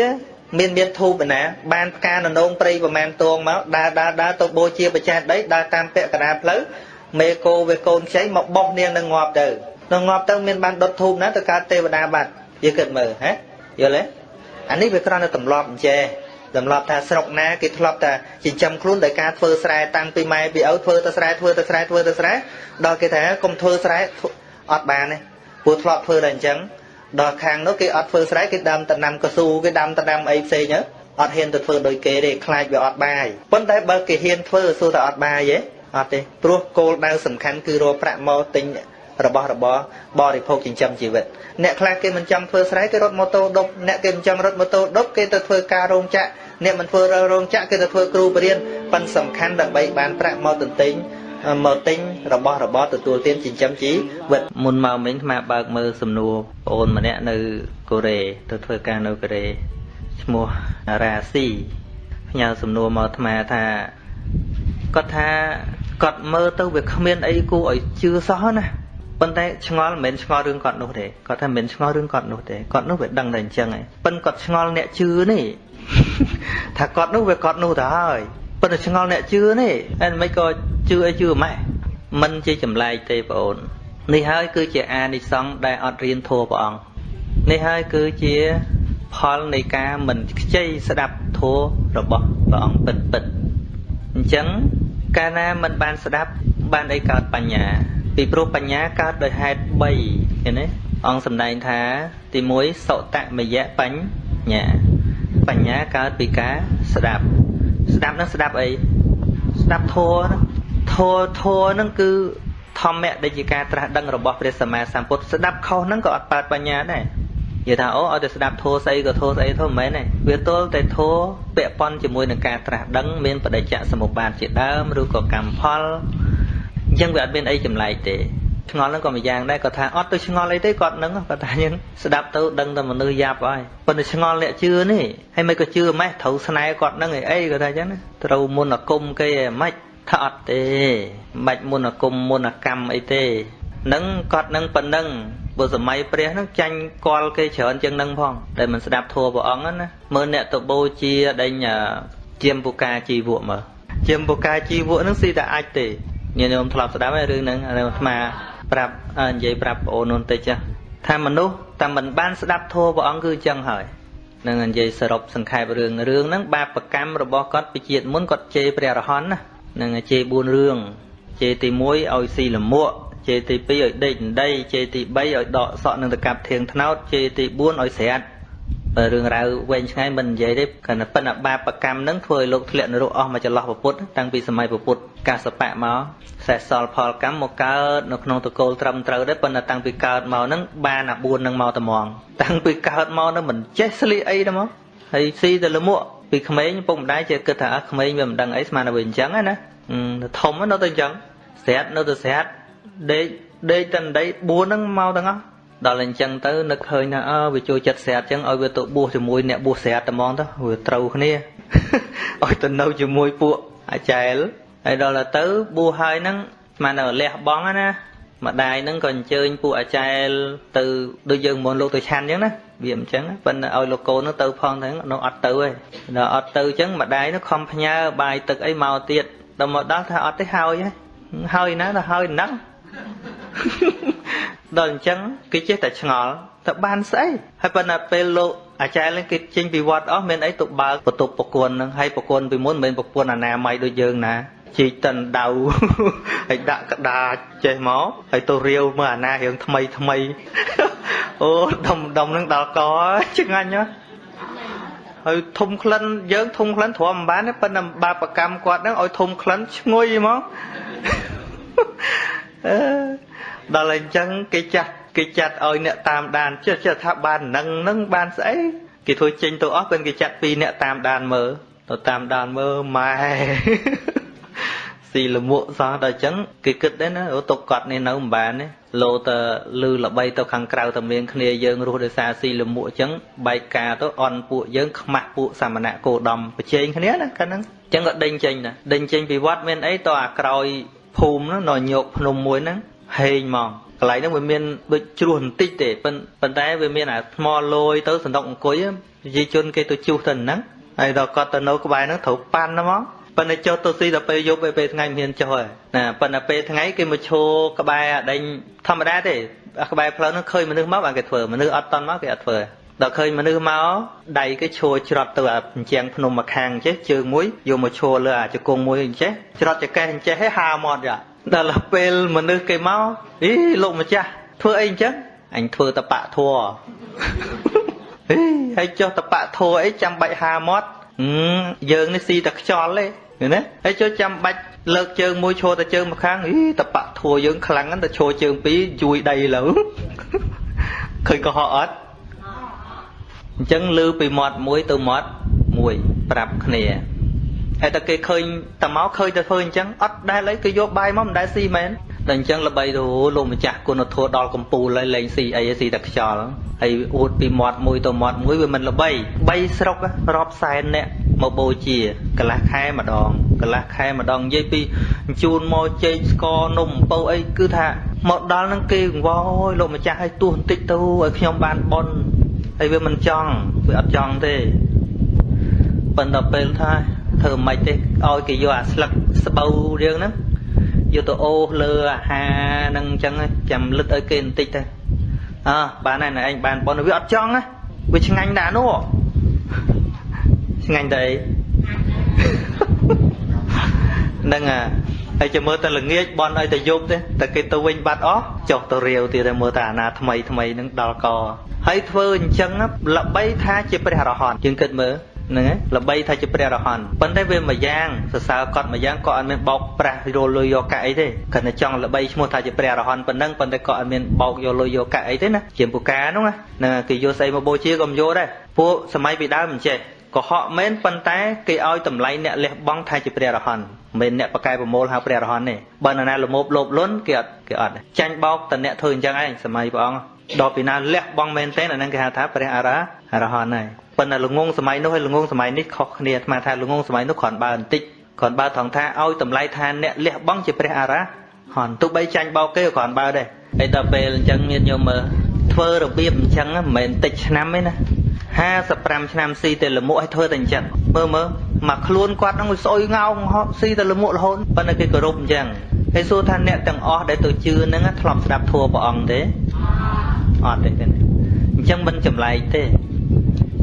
Speaker 2: មានមានធូបណាបានផ្កាននងព្រៃប្រមាណតងមកដើរដើរដើរទៅបូជាបច្ចេកដីដើរតាមពាក់កណ្ដាលផ្លូវមេគោវាកូនខ្ចីមកបោះនាងនឹងងាប់ទៅនឹងងាប់ទៅមានបានដុតធូបណាទៅកើតទេវតាបាត់យើងគិតមើលហ៎យល់ទេអានេះវាគ្រាន់តែទម្លាប់អញ្ចេះទម្លាប់ថាស្រុកណាគេធ្លាប់តែចិញ្ចឹមខ្លួនដោយការធ្វើស្រែតាំងពីម៉ែពីឪធ្វើទៅស្រែធ្វើទៅស្រែធ្វើទៅស្រែដល់គេថាកុំធ្វើស្រែអត់បានទេព្រោះធ្លាប់ធ្វើតែអញ្ចឹង ដល់ខាងនោះគេអត់ធ្វើស្រែគេដាំតំណាំកស៊ូគេដាំតំណាំអីផ្សេងទៅអត់ហ៊ានទៅធ្វើដោយគេទេខ្លាចវាអត់បាយប៉ុន្តែបើគេហ៊ានធ្វើសួរថាអត់បាយទេអត់ទេព្រោះគោលដៅសំខាន់គឺរកប្រាក់មកទិញរបស់របរបរិភោគចិញ្ចឹមជីវិតអ្នកខ្លះគេមិនចង់ធ្វើស្រែគេរត់ម៉ូតូដប់អ្នកគេមិនចង់រត់ម៉ូតូដប់គេទៅធ្វើការរោងចក្រអ្នកមិនធ្វើរោងចក្រគេទៅធ្វើគ្រូបរិញ្ញាប៉ុន្តែសំខាន់ដើម្បីបានប្រាក់មកទន្ទិញ មកទិញរបស់របរទទួលទានចិញ្ចឹមជីវិតមុនមកមិញអាបើកមើលសំណួរប្អូនម្នាក់នៅកូរ៉េទៅធ្វើការនៅកូរ៉េឈ្មោះរ៉ាស៊ីផ្ញើសំណួរមកអាត្មាថាគាត់ថាគាត់មើលទៅវាគ្មានអីគួរឲ្យជឿសោះណាប៉ុន្តែឆ្ងល់មិនមែនឆ្ងល់រឿងគាត់នោះទេគាត់ថាមិនឆ្ងល់រឿងគាត់នោះទេគាត់នោះវាដឹងតែអញ្ចឹងឯងប៉ុន្តែគាត់ឆ្ងល់អ្នកជឿនេះថាគាត់នោះវាគាត់នោះទៅហើយប៉ុន្តែឆ្ងល់អ្នកជឿនេះហើយមិនក៏ ជឿអីជឿម៉េចមិនជាចម្លែកទេបងអូននេះហើយគឺជាអានិសង្សដែលអត់រៀនធัวព្រះអង្គនេះហើយគឺជាផលនៃការមិនខ្ចីស្ដាប់ធัวរបស់ព្រះអង្គពិតពិតអញ្ចឹងកាលណាមិនបានស្ដាប់បានអីកើតបញ្ញា ពីព្រោះបញ្ញាកើតដោយហេតុ3ឃើញទេអង្គសម្ដែងថា ទី1សុតមយៈបញ្ញាបញ្ញាកើតពីការស្ដាប់ ស្ដាប់នឹងស្ដាប់អីស្ដាប់ធម៌ ធម៌ធម៌នឹងគឺធម្មៈដែលជាការត្រាស់ដឹងរបស់ព្រះសម្មាសម្ពុទ្ធស្ដាប់ខុសហ្នឹងក៏អត់កើតបញ្ញាដែរនិយាយថាអូឲ្យតែស្ដាប់ធម៌ស្អីក៏ធម៌ស្អីធម៌មិនមែនទេវាទល់តែធម៌ពាក់ព័ន្ធជាមួយនឹងការត្រាស់ដឹងមានបដិច្ចសមុបាទជាដើមឬក៏កម្មផលអញ្ចឹងវាអត់មានអីចម្លែកទេឆ្ងល់ហ្នឹងក៏មួយយ៉ាងដែរគាត់ថាអត់ទៅឆ្ងល់អីទេគាត់ហ្នឹងគាត់ថាយើងស្ដាប់ទៅដឹងតែមនុស្សយ៉ាប់ហើយប៉ុន្តែឆ្ងល់អ្នកជឿនេះហើយមិនក៏ជឿម៉េះត្រូវស្នែគាត់ហ្នឹងអីអីគាត់ថាអញ្ចឹងណាត្រូវមុនអាគមគេឯម៉េច ថាអត់ទេមិនបាច់មុនអាគមមុនអាកម្មអីទេនឹងគាត់នឹងប៉ុណ្ណឹងបើសម័យព្រះហ្នឹងចាញ់កលគេច្រើនជាងនឹងផងដែលមិនស្ដាប់ធัวព្រះអង្គណាមើលអ្នកទៅបូជាដេញជាមពុកាជីវក់មើលជាមពូកាជីវៈនឹងស៊ីតែអាចទេញាតិញោមធ្លាប់ស្ដាប់ហើយរឿងហ្នឹងអាអាត្មាប្រាប់និយាយប្រាប់បងអូននោះតិចថាមនុស្សតែមិនបានស្ដាប់ធម៌ព្រះអង្គគឺអញ្ចឹងហើយនឹងនិយាយសរុបសង្ខេបរឿងរឿងហ្នឹងបាបកម្មរបស់គាត់ពីជាតិមុនគាត់ជេរព្រះរហន្តណា នឹងជេរ4រឿងជេរទី1ឲ្យស៊ីលមួកជេរទី2ឲ្យដេកដីជេរទី3ឲ្យដកសក់នឹងទៅកាប់ធៀងថ្នោតជេរទី4ឲ្យស្រាត់រឿងរ៉ាវវែងឆ្ងាយមិននិយាយទេគ្រាន់តែប៉ុន្តែបាបកម្មនឹងធ្វើឲ្យលោកធ្លាក់នរកអស់មកចន្លោះពុទ្ធតាំងពីសម័យពុទ្ធកាសបៈមកសេះសល់ផលកម្មមកកើតនៅក្នុងតកូលត្រឹមត្រូវដែរប៉ុន្តែតាំងពីកើតមកហ្នឹងបានអា4នឹងមកត្មងតាំងពីកើតមកហ្នឹងមិនចេះស្លៀកអីទេមកហើយស៊ីទៅលមួក ពីក្មេងពុកម្ដាយចេះគិតថាក្មេងវាមិនដឹងអីស្មានតែវាអញ្ចឹងណាធំនៅទៅអញ្ចឹងស្រាតនៅទៅស្រាតដេកដេកតណ្ដី4ហ្នឹងមកទាំងអស់ដល់អញ្ចឹងទៅនឹកឃើញថាអើវាចូលចិត្តស្រាតអញ្ចឹងឲ្យវាទៅបួសជាមួយអ្នកបួសស្រាតតែហ្មងទៅវាត្រូវគ្នាឲ្យទៅនៅជាមួយពួកអាចែលហើយដល់ទៅបួសហើយហ្នឹងស្មានតែលះបងណា ម្ដាយហ្នឹងក៏អញ្ជើញពួកអាចែលទៅដូចយើងមុនលោកទៅឆាន់អញ្ចឹងណាវាអញ្ចឹងប៉ុន្តែឲ្យលោកកូននោះទៅផងហ្នឹងនៅអត់ទៅទេដល់អត់ទៅអញ្ចឹងម្ដាយនោះខំផ្ញើបាយទឹកអីមកទៀតដល់មកដល់ថាអត់ទេហើយហើយណាទៅហើយហ្នឹងដល់អញ្ចឹងគេចេះតែឆ្ងល់តើបានស្អីហើយប៉ុន្តែពេលលោកអាចារ្យនឹងគេចេញពីវត្តអស់មានអីទៅបើកបន្ទប់ប្រគន់នឹងហើយប្រគន់ពីមុនមិនមែនប្រគន់អនាម័យដូចយើងណា ជីកតិនដៅហើយដាក់ក្តារចេះមកហើយទៅរាវមើលអាណារឿងថ្មីថ្មីអូដុំដុំនឹងដល់កឆ្ងាញ់ណាស់ហើយធំក្លិនយើងធំក្លិនទ្រាំមិនបានទេប៉ុន្តែបាបកម្មគាត់ហ្នឹងឲ្យធំក្លិនឈ្ងុយហ្មងអឺដល់អញ្ចឹងគេចាស់គេចាត់ឲ្យអ្នកតាមដានចេះចេះថាបាននឹងនឹងបានស្អីគេធ្វើចេញទៅអស់ពេលគេចាត់ពីអ្នកតាមដានមើលទៅតាមដានមើលម៉ែ ស៊ីលមួកសោះដល់អញ្ចឹងគេគិតដែរណាអូទុកគាត់នេះនៅមិនបានទេលោទៅលឺល្បីទៅខាងក្រៅតែមានគ្នាយើងរស់ដោយសារស៊ីលមួកអញ្ចឹងបែកការទៅអន់ពួកយើងខ្មាស់ពួកសាមណៈគោដំប្រជែងគ្នាណាកាលហ្នឹងអញ្ចឹងក៏ដេញចេញណាដេញចេញពីវត្តមានអីតអាក្រោយភូមិហ្នឹងនៅញោកភ្នំមួយហ្នឹងហេងហ្មងកន្លែងហ្នឹងវាមានដូចជ្រោះបន្តិចទេប៉ុន្តែវាមានអាថ្មលយទៅសណ្ដុកអង្គុយប្រជាជនគេទៅជួសទៅហ្នឹងហើយដល់គាត់ទៅនៅក្បែរហ្នឹងត្រូវប៉ាន់ហ្មង ប៉ុន្តែចុះទៅស៊ីដល់ពេលយប់ពេលថ្ងៃមិនហ៊ានចុះហើយណាប៉ុន្តែពេលថ្ងៃគេមកឈរក្បែរអាដេញធម្មតាទេក្បែរផ្លូវហ្នឹងឃើញមនុស្សមកបានគេធ្វើមនុស្សអត់តន់មកគេអត់ធ្វើដល់ឃើញមនុស្សមកដៃគេឈរច្រត់ទៅអាអញ្ចឹងភ្នំមកខាងចេះជើងមួយយកមកឈរលើអាជង្គង់មួយអញ្ចេះច្រត់ចកេះអញ្ចេះឲ្យហាមាត់យ៉ាដល់ពេលមនុស្សគេមកអីលោកម្ចាស់ធ្វើអីអញ្ចឹងអញធ្វើតបៈធัวអីហើយចុះតបៈធัวអីចាំបាច់ហាមាត់យើងនេះស៊ីតែខ្យល់ទេ ឃើញទេហើយចុះចាំបាច់លើកជើងមួយឈរតែជើងម្ខាងអីតបៈធัวយើងខ្លាំងហ្នឹងតែឈរជើងពីរជួយដីលើឃើញកុហកអត់អញ្ចឹងលើពីមាត់មួយទៅមាត់មួយប្រាប់គ្នាហើយតែគេឃើញតែមកឃើញតែធ្វើអញ្ចឹងអត់ដែលអីគេយកបាយមកមិនដែលស៊ីមែនតែអញ្ចឹងល្បីទៅលោកម្ចាស់គុណធម៌ដល់កម្ពូលហើយលេងស៊ីអីស៊ីតែខ្យល់ហើយអួតពីមាត់មួយទៅមាត់មួយវាមិនល្បី3ស្រុករាប់សែនអ្នក មកបូជាកន្លះខែម្ដងកន្លះខែម្ដងនិយាយពីជូនមកចេកស្ករនំអំពៅអីគឺថាមកដល់នឹងគេកង្វល់លោកម្ចាស់ឲ្យទោះបន្តិចទៅឲ្យខ្ញុំបានប៉ុនហើយវាមិនចង់វាអត់ចង់ទេប៉ុន្តែពេលថាធ្វើមិនទេឲ្យគេយកអាស្លឹកស្បូវរឿងហ្នឹងយកទៅអូសលើអាហារហ្នឹងអញ្ចឹងចាំលឹកឲ្យគេបន្តិចទៅអើបានហើយឯងបានប៉ុនវាអត់ចង់ណាវាឆ្ងាញ់ដែរនោះ ឆ្ងាញ់តែអីហ្នឹងអាហើយចាំមើលតែល្ងាចបន់ឲ្យតែយប់ទេតែគេទៅវិញបាត់អស់ចុះទៅរាវទៀតតែមើលតែអាណាថ្មីថ្មីហ្នឹងដល់កហើយធ្វើអញ្ចឹងល្បីថាជាព្រះរហន្តយើងគិតមើលហ្នឹងឯងល្បីថាជាព្រះរហន្តប៉ុន្តែវាមួយយ៉ាងសរសើរគាត់មួយយ៉ាងក៏អត់មានបោកប្រាស់យកលុយយកកាក់អីទេគាត់តែចង់ល្បីឈ្មោះថាជាព្រះរហន្តប៉ុណ្ណឹងប៉ុន្តែក៏អត់មានបោកយកលុយយកកាក់អីទេណាជាពូកាហ្នឹងណាគេយកស្អីមកបូជាក៏មិនយកដែរពួកសម័យពីដើមមិនចេះ កុហកមែនប៉ុន្តែគេឲ្យតម្លៃអ្នកលះបង់ថាជាព្រះរហន្តមិនអ្នកបកកែប្រមូលហៅព្រះរហន្តទេបើនរណាលមោបលោបលន់គេអត់គេអត់ចាញ់បោកតអ្នកធ្វើអញ្ចឹងឯងសម័យព្រះអង្គដល់ពីណាលះបង់មែនទេអាហ្នឹងគេហៅថាព្រះអរហន្តហើយប៉ុន្តែល្ងងសម័យនោះហើយល្ងងសម័យនេះខុសគ្នាអាត្មាថាល្ងងសម័យនោះគ្រាន់បើបន្តិចគ្រាន់បើថងថាឲ្យតម្លៃថាអ្នកលះបង់ជាព្រះអរហន្តទោះបីចាញ់បោកគេក៏គ្រាន់បើដែរហើយដល់ពេលអញ្ចឹងមានញោមមើលធ្វើរបៀបអញ្ចឹងមិនមែនតិចឆ្នាំទេណា 55ឆ្នាំស៊ីតែលមួកឲ្យធ្វើតែអញ្ចឹងមើលមើលមកខ្លួនគាត់ហ្នឹងស្អុយងោងស៊ីតែលមួករហូតប៉ុន្តែគេគោរពអញ្ចឹងហើយសួរថាអ្នកទាំងអស់ដែលទៅជឿហ្នឹងធ្លាប់ស្ដាប់ធัวព្រះអង្គទេអត់ទេទេអញ្ចឹងមិនចម្លែកទេ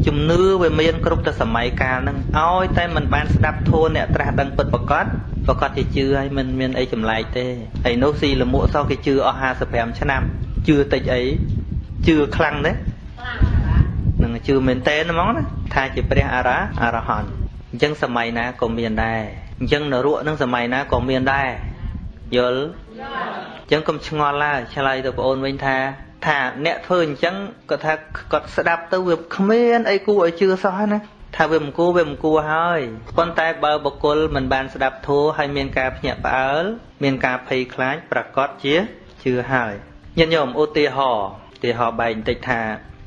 Speaker 2: ជំនឿវាមានគ្រប់ទៅសម័យកាលហ្នឹងឲ្យតែមិនបានស្ដាប់ធัวអ្នកត្រាស់ដឹងពិតប្រកបប្រកាសជាជឿហើយមិនមានអីចម្លែកទេហើយនោះស៊ីលមួកសោះគេជឿអស់55ឆ្នាំជឿតិចអីជឿខ្លាំងទេនឹង ជឿមែនតើហ្មងណាថាជាព្រះអរហអរហន្តអញ្ចឹងសម័យណាក៏មានដែរអញ្ចឹងនរកនឹងសម័យណាក៏មានដែរយល់អញ្ចឹងកុំឆ្ងល់ឡើយឆ្លើយទៅបងអូនវិញថាថាអ្នកធ្វើអញ្ចឹងគាត់ថាគាត់ស្ដាប់ទៅវាគ្មានអីគួរឲ្យជឿសោះណាថាវាមិនគួរវាមិនគួរហើយប៉ុន្តែបើបុគ្គលមិនបានស្ដាប់ធម៌ហើយមានការភ្ញាក់ផ្អើលមានការភ័យខ្លាចប្រកាសជាជឿហើយញាតិញោមឧទាហរណ៍ឧទាហរណ៍បែកបន្តិចថា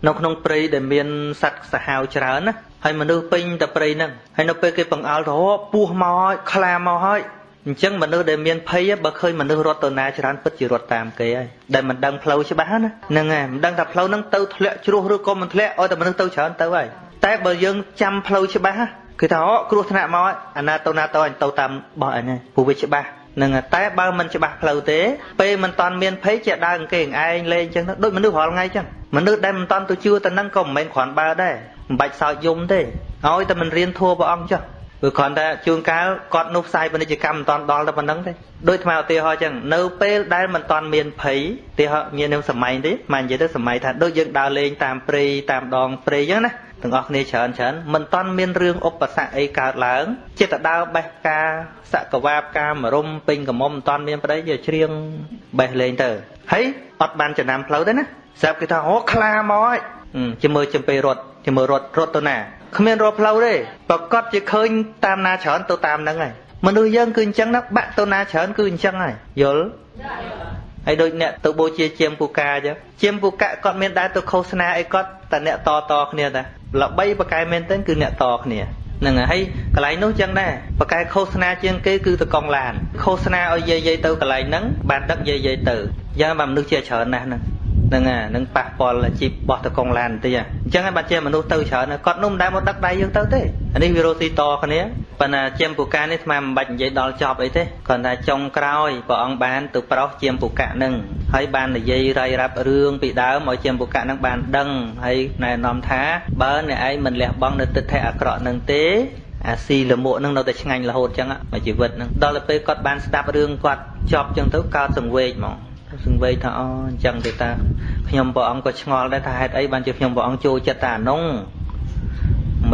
Speaker 2: នៅក្នុងព្រៃដែលមានសត្វសាហាវច្រើនណាហើយមនុស្សពេញតែព្រៃហ្នឹងហើយនៅពេលគេបង្អើលទៅពស់មកហើយខ្លាមកហើយអញ្ចឹងមនុស្សដែលមានភ័យបើឃើញមនុស្សរត់ទៅណាច្រើនពិតជារត់តាមគេហើយដែលមិនដឹងផ្លូវច្បាស់ណាហ្នឹងហើយមិនដឹងថាផ្លូវហ្នឹងទៅធ្លាក់ជ្រោះឬក៏មិនធ្លាក់ឲ្យតែមនុស្សទៅច្រើនទៅហើយតែបើយើងចាំផ្លូវច្បាស់គឺថាអូគ្រោះថ្នាក់មកអាណាទៅណាទៅអញទៅតាមបោះអញហ្នឹងព្រោះវាច្បាស់ នឹងតែបើមិនច្បាស់ផ្លូវទេពេលមិនតាន់មានភ័យជាដើរគេឯងលេងអញ្ចឹងដូចមនុស្សរាល់ថ្ងៃអញ្ចឹងមនុស្សដែលមិនតាន់ទៅជឿទៅនឹងក៏មិនមែនគ្រាន់បើដែរមិនបាច់សោចយំទេឲ្យតែមិនរៀនធัวព្រះអង្គចុះព្រោះគ្រាន់តែជួនកាលគាត់នោះផ្សាយពាណិជ្ជកម្មមិនតាន់ដល់តែប៉ុណ្្នឹងទេដូចថ្មឧទាហរណ៍អញ្ចឹងនៅពេលដែលមិនតាន់មានភ័យឧទាហរណ៍មាននៅសម័យទេមកនិយាយទៅសម័យថាដូចយើងដើរលេងតាមព្រៃតាមដងព្រៃអញ្ចឹងណា ទាំងអស់គ្នាច្រើនច្រើនមិនតាន់មានរឿងឧបសគ្គអីកើតឡើងចិត្តទៅដើរបេះផ្កាសកវាបផ្កាមរុំពេញកមុំមិនតាន់មានប្តីយកច្រៀងបេះលេងទៅហើយអត់បានចំណាំផ្លូវទេណាស្រាប់គេថាអូខ្លាមកហើយជាមួយចំពេលរត់ជាមួយរត់រត់ទៅណាគ្មានរត់ផ្លូវទេប្រកាសជាឃើញតាមណាច្រើនទៅតាមហ្នឹងហើយមនុស្សយើងគឺអញ្ចឹងណាបាក់ទៅណាច្រើនគឺអញ្ចឹងហើយយល់ហើយដូចអ្នកទៅបូជាជាមពូកាអញ្ចឹងជាមពូកាគាត់មានដែរទៅឃោសនាអីគាត់តែអ្នកតតគ្នាតា ល្បីបកែមែនទែនគឺអ្នកតគ្នាហ្នឹងហើយកន្លែងនោះចឹងដែរបកែឃោសនាជាងគេគឺទៅកង់ឡានឃោសនាឲ្យយាយយាយទៅកន្លែងហ្នឹងបានដឹកយាយយាយទៅយ៉ាងបើមនុស្សជាច្រើនណាស់ហ្នឹង ហ្នឹងអានឹងប៉ះពាល់ជីបបោះទៅកងឡានបន្តិចអញ្ចឹងហើយបាត់ជាមនុស្សទៅច្រើនគាត់នោះមិនដែលមកដឹកដៃយើងទៅទេអានេះវារស់ស៊ីតគ្នាប៉ុន្តែជាមពូកានេះស្មានមិនបាច់និយាយដល់ចប់អីទេគាត់ថាចុងក្រោយព្រះអង្គបានទៅប្រោសជាមពូកានឹងហើយបាននិយាយរាយរាប់រឿងពីដើមឲ្យជាមពូកានឹងបានដឹងហើយណែនាំថាបើអ្នកឯងមិនលះបង់នៅទិដ្ឋិអាក្រក់នឹងទេអាស៊ីលមួកនឹងនៅតែឆ្ងាញ់រហូតចឹងមកជីវិតនឹងដល់ទៅពេលគាត់បានស្ដាប់រឿងគាត់ចប់ចឹងទៅកើតសង្វេគហ្មង សង្វេគថាអូអញ្ចឹងទេតាខ្ញុំព្រះអង្គក៏ឆ្ងល់ដែរថាហេតុអីបានជាខ្ញុំព្រះអង្គចូលចិត្តតែអានោះ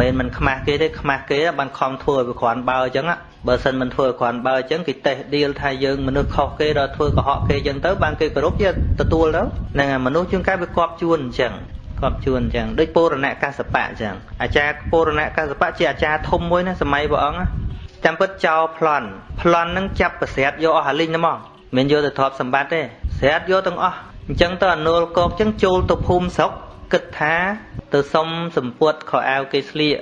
Speaker 2: មិនមែនមិនខ្មាស់គេទេខ្មាស់គេបានខំធ្វើឲ្យវាគ្រាន់បើអញ្ចឹងបើសិនមិនធ្វើឲ្យគ្រាន់បើអញ្ចឹងគេតេះឌីលថាយើងមនុស្សខុសគេដល់ធ្វើកុហកគេអញ្ចឹងទៅបានគេគោរពជាទទួលទៅហ្នឹងហើយមនុស្សជួនកាលវាគប់ជួនអញ្ចឹងគប់ជួនអញ្ចឹងដូចពរណកសបៈអញ្ចឹងអាចារ្យពរណកសបៈជាអាចារ្យធំមួយណាសម័យព្រះអង្គចាំពិតចោលប្លន់ប្លន់នឹងចាប់ប្រសិទ្ធយកអស់អាលីងហ្នឹងមកមិនយកទៅទ្រព្យសម្បត្តិទេ ស្រាតយកទាំងអស់អញ្ចឹងទៅអនុលកោកអញ្ចឹងចូលទៅភូមិស្រុកគិតថាទៅសុំសម្ពុតខោអាវគេស្លៀក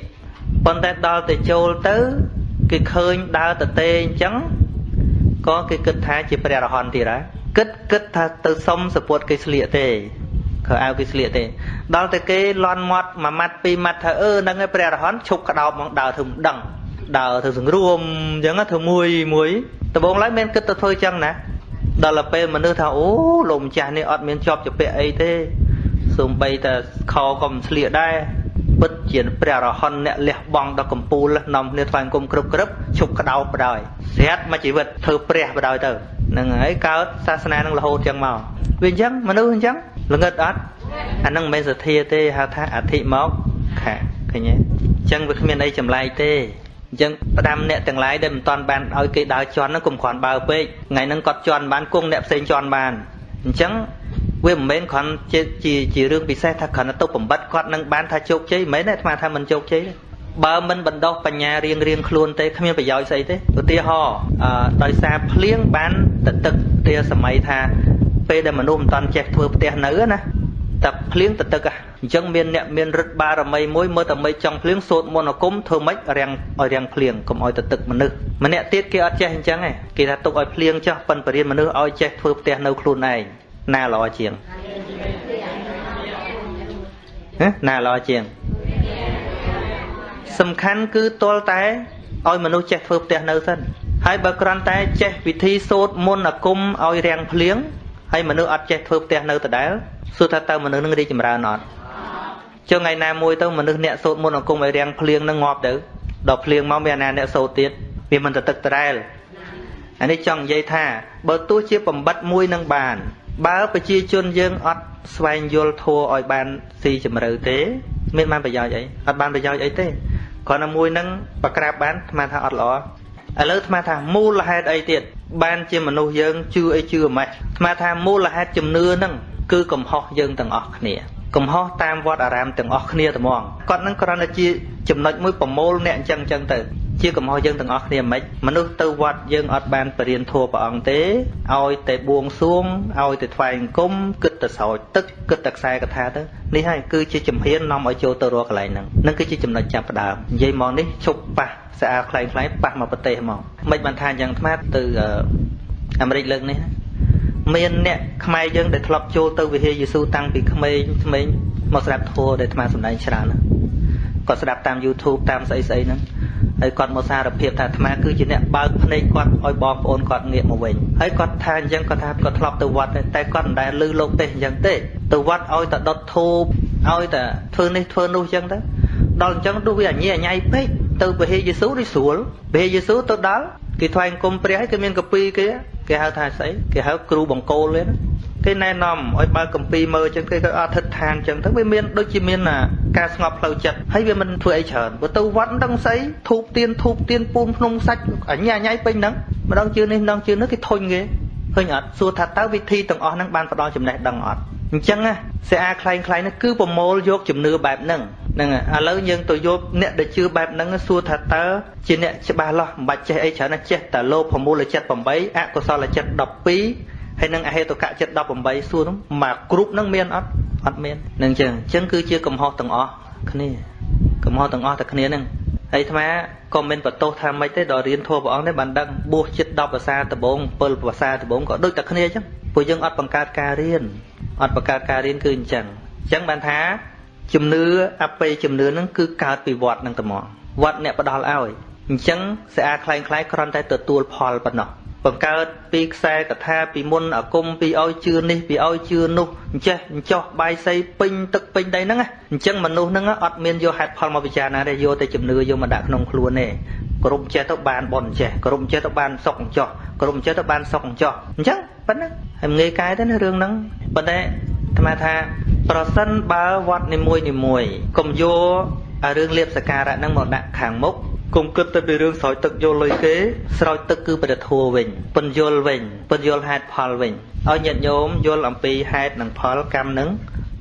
Speaker 2: ប៉ុន្តែដល់ទៅចូលទៅគេឃើញដើរតទេអញ្ចឹងក៏គេគិតថាជាព្រះរហន្តទៀតហើយគិតគិតថាទៅសុំសម្ពុតគេស្លៀកទេខោអាវគេស្លៀកទេ ដល់តែគេលន់មាត់មួយម៉ាត់ពីរម៉ាត់ថាអឺហ្នឹងឯងព្រះរហន្តឈប់ក្តោបមកដើរធ្វើមិនដឹងដើរធ្វើសង្រួមអញ្ចឹងធ្វើមួយមួយដំបងឡើយមានគិតទៅធ្វើអញ្ចឹងណា ដល់ទៅពេលមនុស្សថាអូលោកម្ចាស់នេះអត់មានជាប់ជាពាក់អីទេសូម្បីតែខក៏មិនស្លៀកដែរពិតជាព្រះរហន្តអ្នកលះបង់ដល់កំពូលនាំគ្នាថ្វាយគុំគ្រប់គ្រប់ឈប់ក្តោបបដ ாய் ស្រាប់មកជីវិតធ្វើព្រះបដ ாய் ទៅហ្នឹងហើយកើតសាសនានឹងរហូតចឹងមកវាអញ្ចឹងមនុស្សអញ្ចឹងល្ងឹតអត់អានឹងមិនមែនសទ្ធាទេហៅថាអធិមកខាឃើញទេអញ្ចឹងវាគ្មានអីចម្លែកទេ អញ្ចឹងផ្ដាំអ្នកទាំងឡាយដែលមិនតាន់បានឲ្យគេដើរជន់ហ្នឹងកុំគ្រាន់បើពេកថ្ងៃហ្នឹងគាត់ជន់បានគង់អ្នកផ្សេងជន់បានអញ្ចឹងវាមិនមែនគ្រាន់ជាជាជារឿងពិសេសថាគ្រាន់តែទៅបំបត្តិគាត់នឹងបានថាជោគជ័យមិនមែនទេអាត្មាថាមិនជោគជ័យទេបើមិនបណ្ដោះបញ្ញារៀងរៀងខ្លួនទេគ្មានប្រយោជន៍ស្អីទេឧទាហរណ៍ដោយសារភ្លៀងបានទៅទឹកទាសម័យថាពេលដែលមនុស្សមិនតាន់ចេះធ្វើផ្ទះនៅណា តែភ្លៀងទៅទឹកអញ្ចឹងមានអ្នកមានរិទ្ធបារមីមួយមើលតែមិនចង់ភ្លៀងសូត្រមន្តអាគមធ្វើម៉េចរាំងឲ្យរាំងភ្លៀងកុំឲ្យទៅទឹកមនុស្សម្នាក់ទៀតគេអត់ចេះអញ្ចឹងឯងគេថាទុកឲ្យភ្លៀងចោះប៉ិនបរិញ្ញាមនុស្សឲ្យចេះធ្វើផ្ទះនៅខ្លួនឯងណាល្អជាងណាល្អជាង សំខាន់គឺទាល់តែឲ្យមនុស្សចេះធ្វើផ្ទះនៅសិនហើយបើគ្រាន់តែចេះវិធីសូត្រមុនអាគមឲ្យរាំងភ្លៀងហើយមនុស្សអត់ចេះធ្វើផ្ទះនៅដដែល សួរថាតើមនុស្សនឹងរីកចម្រើនអត់ចុះថ្ងៃណាមួយទៅមនុស្សអ្នកសូត្រមុនអាគមឲ្យរាំងភ្លៀងនឹងងាប់ទៅដល់ភ្លៀងមកមានអាណាអ្នកសូត្រទៀតវាមិនទៅទឹកដដែលអានេះចង់និយាយថាបើទោះជាបំបត្តិមួយនឹងបាន បើប្រជាជនយើងអត់ស្វែងយល់ធัวឲ្យបានស៊ីជម្រៅទេមានបានប្រយោជន៍អីអត់បានប្រយោជន៍អីទេគ្រាន់តែមួយនឹងបក្រាបបានស្មានថាអត់ល្អឥឡូវអាថាមូលហេតុអីទៀតបានជាមនុស្សយើងជឿអីជឿម៉េចអាថាមូលហេតុជំនឿហ្នឹង គឺកំហុសយើងទាំងអស់គ្នាកំហុសតាមវត្តអារាមទាំងអស់គ្នាត្មងគាត់នឹងគ្រាន់តែជាចំណុចមួយប្រមូលអ្នកអញ្ចឹងអញ្ចឹងទៅជាកំហុសយើងទាំងអស់គ្នាមិនមនុស្សទៅវត្តយើងអត់បានបរៀនធัวព្រះអង្គទេឲ្យតែបួងសួងឲ្យតែថ្វាយអង្គមគិតតែស្រោចទឹកគិតតែខ្សែកថាទៅនេះហើយគឺជាជំហាននាំឲ្យចូលទៅរកកន្លែងហ្នឹងនឹងគឺជាចំណុចចាប់ផ្ដើមនិយាយមកនេះឈប់ប៉ះស្អាតខ្លែងខ្លែងប៉ះមកប្រទេសមកមិនបានថាយ៉ាងថ្មទៅអាមេរិកលើកនេះ មានអ្នកខ្មែរយើងដែលធ្លាប់ចូលទៅវិហារយេស៊ូតាំងពីក្មេងក្មេងមកស្ដាប់ធម៌ដែលអាត្មាសម្ដែងច្រើនគាត់ស្ដាប់តាម YouTube តាមស្អីស្អីហ្នឹងហើយគាត់មកសារភាពថាអាត្មាគឺជាអ្នកបើកភ្នែកគាត់ឲ្យបងប្អូនគាត់ងាកមកវិញហើយគាត់ថាអញ្ចឹងគាត់ថាគាត់ធ្លាប់ទៅវត្តតែគាត់មិនដែលឮលោកទេសអញ្ចឹងទេទៅវត្តឲ្យតែដុតធូបឲ្យតែធ្វើនេះធ្វើនោះអញ្ចឹងទៅដល់អញ្ចឹងទោះវាអញញ៉ៃពេកទៅពហិយេស៊ូនេះស្រួលពហិយេស៊ូទៅដល់ គេថ្វាយអង្គមព្រះហើយគេមានកពីគេគេហៅថាស្អីគេហៅគ្រូបង្គោលទេណាគេណែនាំឲ្យបើកម្ពីមើលចឹងគេក៏អធិដ្ឋានចឹងទៅវាមានដូចជាមានការស្ងប់ផ្លូវចិត្តហើយវាមិនធ្វើអីច្រើនបើទៅវត្តដឹងស្អីធូបទៀនធូបទៀនពូនភ្នំសាច់អញ្ញាញ៉ៃពេញហ្នឹងម្ដងជឿនេះម្ដងជឿនោះគេធុញគេឃើញអត់សួរថាតើវិធីទាំងអស់ហ្នឹងបានផ្ដល់ចំណេះដឹងអត់អញ្ចឹងសេអាខ្លែងខ្លែងនេះគឺប្រមូលយកជំនឿបែបហ្នឹង ហ្នឹងឥឡូវយើងទៅយកអ្នកដែលជឿបែបហ្នឹងសួរថាតើជាអ្នកច្បាស់លាស់មិនបាច់ចេះអីច្រើនណាចេះតែលោភមូលចិត្ត8អកុសលចិត្ត12ហើយនឹងអហេតុកៈចិត្ត18សួរនោះមកគ្រប់នឹងមានអត់អត់មាននឹងចឹងចឹងគឺជាកំហុសទាំងអស់គ្នាកំហុសទាំងអស់តែគ្នានឹងហើយអាត្មាក៏មិនបន្ទោសថាម៉េចទេដល់រៀនធម៌ព្រះអង្គនេះបានដឹងបួសចិត្ត10ភាសាដំបង7ភាសាដំបងក៏ដូចតែគ្នាចឹងពួកយើងអត់បង្កើតការរៀនអត់បង្កើតការរៀនគឺអញ្ចឹងអញ្ចឹងបានថា ជំនឿអបិយជំនឿហ្នឹងគឺកើតពីវត្តហ្នឹងតែមកវត្តអ្នកផ្ដល់ឲ្យអញ្ចឹងស្អាតខ្លាំងខ្លាយគ្រាន់តែទទួលផលប៉ុណ្ណោះបង្កើតពីខ្សែកថាពីមុនអាគមពីឲ្យជឿនេះពីឲ្យជឿនោះអញ្ចេះអញ្ចោះបាយសីពេញទឹកពេញដីហ្នឹងអញ្ចឹងមនុស្សហ្នឹងអត់មានយកហេតុផលមកពិចារណាទេយកតែជំនឿយកមកដាក់ក្នុងខ្លួនទេក្រុមចេះទៅបានបនចេះក្រុមចេះទៅបានសុកអញ្ចោះក្រុមចេះទៅបានសុកអញ្ចោះអញ្ចឹងប៉ុណ្ណឹងហើយងាយកាយទៅណារឿងហ្នឹងប៉ុន្តែអាត្មាថា ប្រសិនបើវត្តនីមួយនីមួយកុំយករឿងលៀបសការៈហ្នឹងមកដាក់ខាងមុខកុំគិតតែពីរឿងស្រោចទឹកយល់លុយគេស្រោចទឹកគឺព្រះធัวវិញពន្យល់វិញពន្យល់ហេតុផលវិញឲ្យញាតិញោមយល់អំពីហេតុនិងផលកម្មនឹង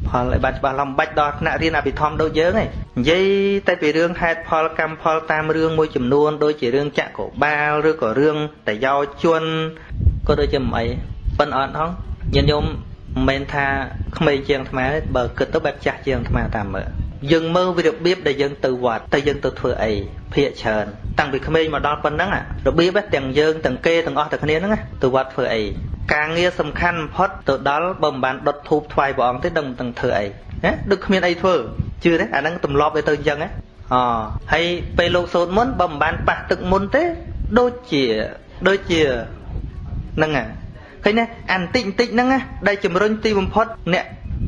Speaker 2: ផលឲ្យបានច្បាស់ឡំបាច់ដល់ថ្នាក់រៀនអភិធម្មដូចយើងឯងនិយាយតែពីរឿងហេតុផលកម្មផលតាមរឿងមួយចំនួនដូចជារឿងចក្របាលឬក៏រឿងតយោជន់ក៏ដូចជាមិនអីប៉ិនអត់ហងញាតិញោម មិនមែនថាក្មេងជាងអាត្មាទេបើគិតទៅបែបចាស់ជាងអាត្មាតាមមើលយើងមើលវារបៀបដែលយើងទៅវត្តតែយើងទៅធ្វើអីភាកច្រើនតាំងពីក្មេងមកដល់ប៉ុណ្ណឹងរបៀបទាំងយើងទាំងគេទាំងអស់តែគ្នាហ្នឹងទៅវត្តធ្វើអីការងារសំខាន់បំផុតទៅដល់បើមិនបានដុតធូបថ្វាយព្រះអង្គទេដឹងមិនដឹងធ្វើអីណាដូចគ្មានអីធ្វើជឿទេអាហ្នឹងទម្លាប់វាទៅអញ្ចឹងណាអហើយពេលលោកសូត្រមុនបើមិនបានប៉ះទឹកមុនទេដូចជាដូចជាហ្នឹងហ่ะ ឃើញណាអាបន្តិចបន្តិចហ្នឹងណាដែលជំរុញទីបំផុតអ្នក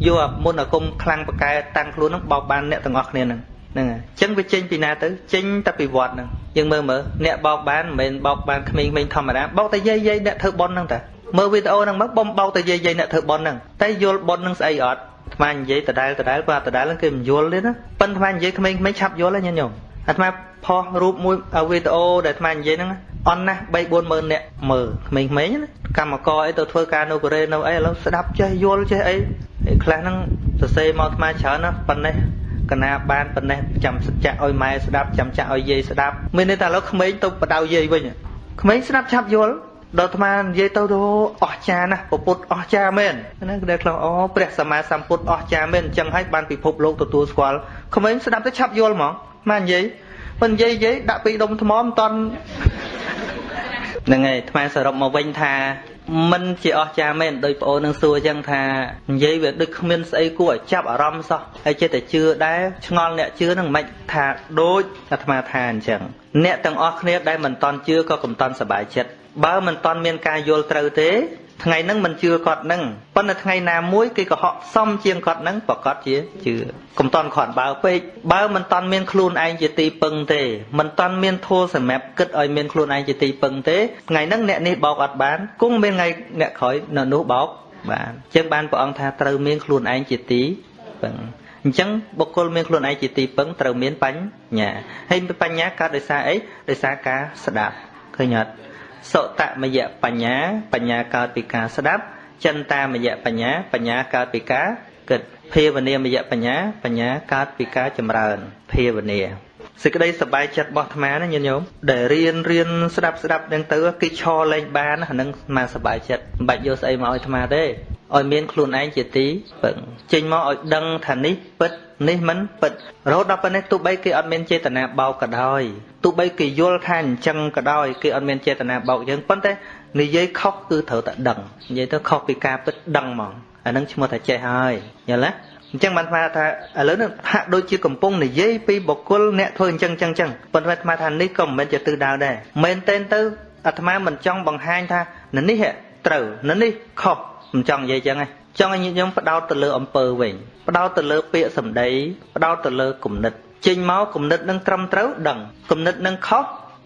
Speaker 2: យកមុនអាគមខ្លាំងប្រកែតាំងខ្លួនហ្នឹងបោកបានអ្នកទាំងអស់គ្នាហ្នឹងហ្នឹងហើយអញ្ចឹងវាចេញពីណាទៅចេញតែពីវត្តហ្នឹងយើងមើលមើលអ្នកបោកបានមិនមែនបោកបានក្មេងៗធម្មតាបោកតែយាយយាយអ្នកធ្វើប៉ុនហ្នឹងតាមើលវីដេអូហ្នឹងមកបំបោកតែយាយយាយអ្នកធ្វើប៉ុនហ្នឹងតែយល់ប៉ុនហ្នឹងស្អីអត់ថ្មនិយាយដដែលដដែលបើដដែលហ្នឹងគេមិនយល់ទេណាប៉ិនថ្មនិយាយក្មេងៗឆាប់យល់ហើយញញោមអាត្មាផុសរូបមួយវីដេអូដែលអាត្មានិយាយហ្នឹង អន់ណាស់3 4ម៉ឺនអ្នកមើលក្មេងៗណាកម្មករអីទៅធ្វើការនៅកូរ៉េនៅអីឥឡូវស្ដាប់ចេះយល់ចេះអីខ្លះហ្នឹងសរសេរមកអាត្មាច្រើនណាប៉ុណ្ណេះកណាបានប៉ុណ្ណេះចាំសច្ចៈឲ្យម៉ែស្ដាប់ចាំចាក់ឲ្យយាយស្ដាប់មានន័យថាឥឡូវក្មេងទៅបដៅយាយវិញក្មេងស្ដាប់ឆាប់យល់ដល់អាត្មានិយាយទៅទៅអស់ចាណាពពុទ្ធអស់ចាមែនណាគឺដែលខ្លងអូព្រះសម្មាសម្ពុទ្ធអស់ចាមែនអញ្ចឹងហើយបានពិភពលោកទទួលស្គាល់ក្មេងស្ដាប់ទៅឆាប់យល់ហ្មងមកនិយាយ មិននិយាយនិយាយដាក់ពីដុំថ្មមិនតន់ហ្នឹងហើយថ្មសរុបមកវិញថាមិនជាអស្ចារ្យមែនដោយប្អូននឹងសួរអញ្ចឹងថានិយាយវាដូចគ្មានស្អីគួរឲ្យចាប់អារម្មណ៍សោះហើយចិត្តតែជឿដែរឆ្ងល់អ្នកជឿនឹងមិនថាដូចអាត្មាថាអញ្ចឹងអ្នកទាំងអស់គ្នាដែលមិនតន់ជឿក៏កុំតន់សប្បាយចិត្តបើមិនតន់មានការយល់ត្រូវទេ ថ្ងៃហ្នឹងមិនជឿគាត់ហ្នឹងប៉ុន្តែថ្ងៃណាមួយគេក៏ហក់សំជាងគាត់ហ្នឹងប្រកាសជាជឿកុំតន់ខាត់បើពេកបើមិនតន់មានខ្លួនឯងជាទីពឹងទេមិនតន់មានធัวសម្រាប់គិតឲ្យមានខ្លួនឯងជាទីពឹងទេថ្ងៃហ្នឹងអ្នកនេះបោកអត់បានគង់មានថ្ងៃអ្នកក្រោយនៅនោះបោកបានអញ្ចឹងបានព្រះអង្គថាត្រូវមានខ្លួនឯងជាទីពឹងអញ្ចឹងបុគ្គលមានខ្លួនឯងជាទីពឹងត្រូវមានបញ្ញាហើយបញ្ញាកើតដោយសារអីដោយសារការស្ដាប់ឃើញអត់ សុតមយៈបញ្ញាបញ្ញាកើតពីការស្ដាប់ចិន្តាមយៈបញ្ញាបញ្ញាកើតពីការគិតភាវនាមយៈបញ្ញាបញ្ញាកើតពីការចម្រើនភាវនាសេចក្តីសប្បាយចិត្តរបស់អាត្មាណាញាតិញោមដែលរៀនរៀនស្ដាប់ស្ដាប់នឹងទៅគេឈរលេងបានអានឹងអាសប្បាយចិត្តមិនបាច់យកស្អីមកឲ្យអាត្មាទេឲ្យមានខ្លួនឯងជាទីពឹងចេញមកឲ្យដឹងថានេះពិត នេះមិនពិតរហូតដល់ប៉ុណ្ណេះទោះបីគេអត់មានចេតនាបោកក៏ដោយទោះបីគេយល់ថាអញ្ចឹងក៏ដោយគេអត់មានចេតនាបោកយើងប៉ុន្តែនិយាយខុសគឺត្រូវតែដឹងនិយាយទៅខុសពីការពិតដឹងហ្មងអានឹងឈ្មោះថាចេះហើយយល់ទេអញ្ចឹងបានថាថាឥឡូវនេះហាក់ដូចជាកំពុងនិយាយពីបុគ្គលអ្នកធ្វើអញ្ចឹងអញ្ចឹងអញ្ចឹងប៉ុន្តែអាត្មាថានេះក៏មិនមែនជាទិសដៅដែរមែនតែនទៅអាត្មាមិនចង់បង្ហាញថានេះត្រូវនេះខុស មិនចង់និយាយអញ្ចឹងទេចង់ឲ្យញាតិញោមផ្ដោតទៅលើអំពើវិញផ្ដោតទៅលើពាក្យសម្ដីផ្ដោតទៅលើគំនិតចេញមកគំនិតនឹងត្រឹមត្រូវដឹងគំនិតនឹងខុស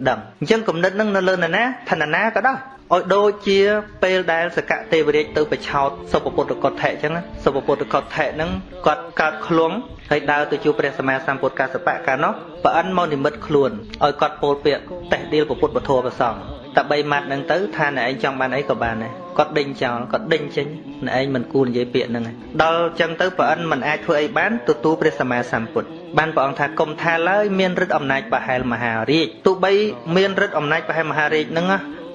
Speaker 2: ដឹងអញ្ចឹងគំនិតនឹងនៅលើនរណាឋានណាក៏ដោយឲ្យដូចជាពេលដែលសកទេវរាជទៅបឆោតសុពពុទ្ធកុដ្ឋិអញ្ចឹងសុពពុទ្ធកុដ្ឋិហ្នឹងគាត់កើតខ្លួនហើយដើរទៅជួបព្រះសម្មាសម្ពុទ្ធកសបៈកាលនោះប្រអិនមកនិមិត្តខ្លួនឲ្យគាត់ពោលពាក្យតេះដៀលពុទ្ធពធប្រសង្ឃ តែ3ម៉ាត់ហ្នឹងទៅថាអ្នកឯងចង់បានអីក៏បានដែរគាត់ដេញចោលគាត់ដេញចេញអ្នកឯងមិនគួរនិយាយពាក្យហ្នឹងដល់អញ្ចឹងទៅប្រអិនមិនអាចធ្វើអីបានទទួលព្រះសម្មាសម្ពុទ្ធបានព្រះអង្គថាគុំថាឡើយមានឫទ្ធិអំណាចប្រហែលមហារាជទោះបីមានឫទ្ធិអំណាចប្រហែលមហារាជហ្នឹង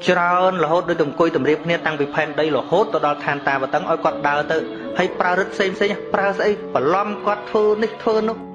Speaker 2: ច្រើនរហូតដូចទៅអង្គុយតម្រៀបគ្នាតាំងពីផែនដីរហូតទៅដល់ឋានតាបតឹងឲ្យគាត់ដើរទៅហើយប្រើរឹតផ្សេងផ្សេងប្រើស្អីបន្លំគាត់ធ្វើនេះធ្វើនោះ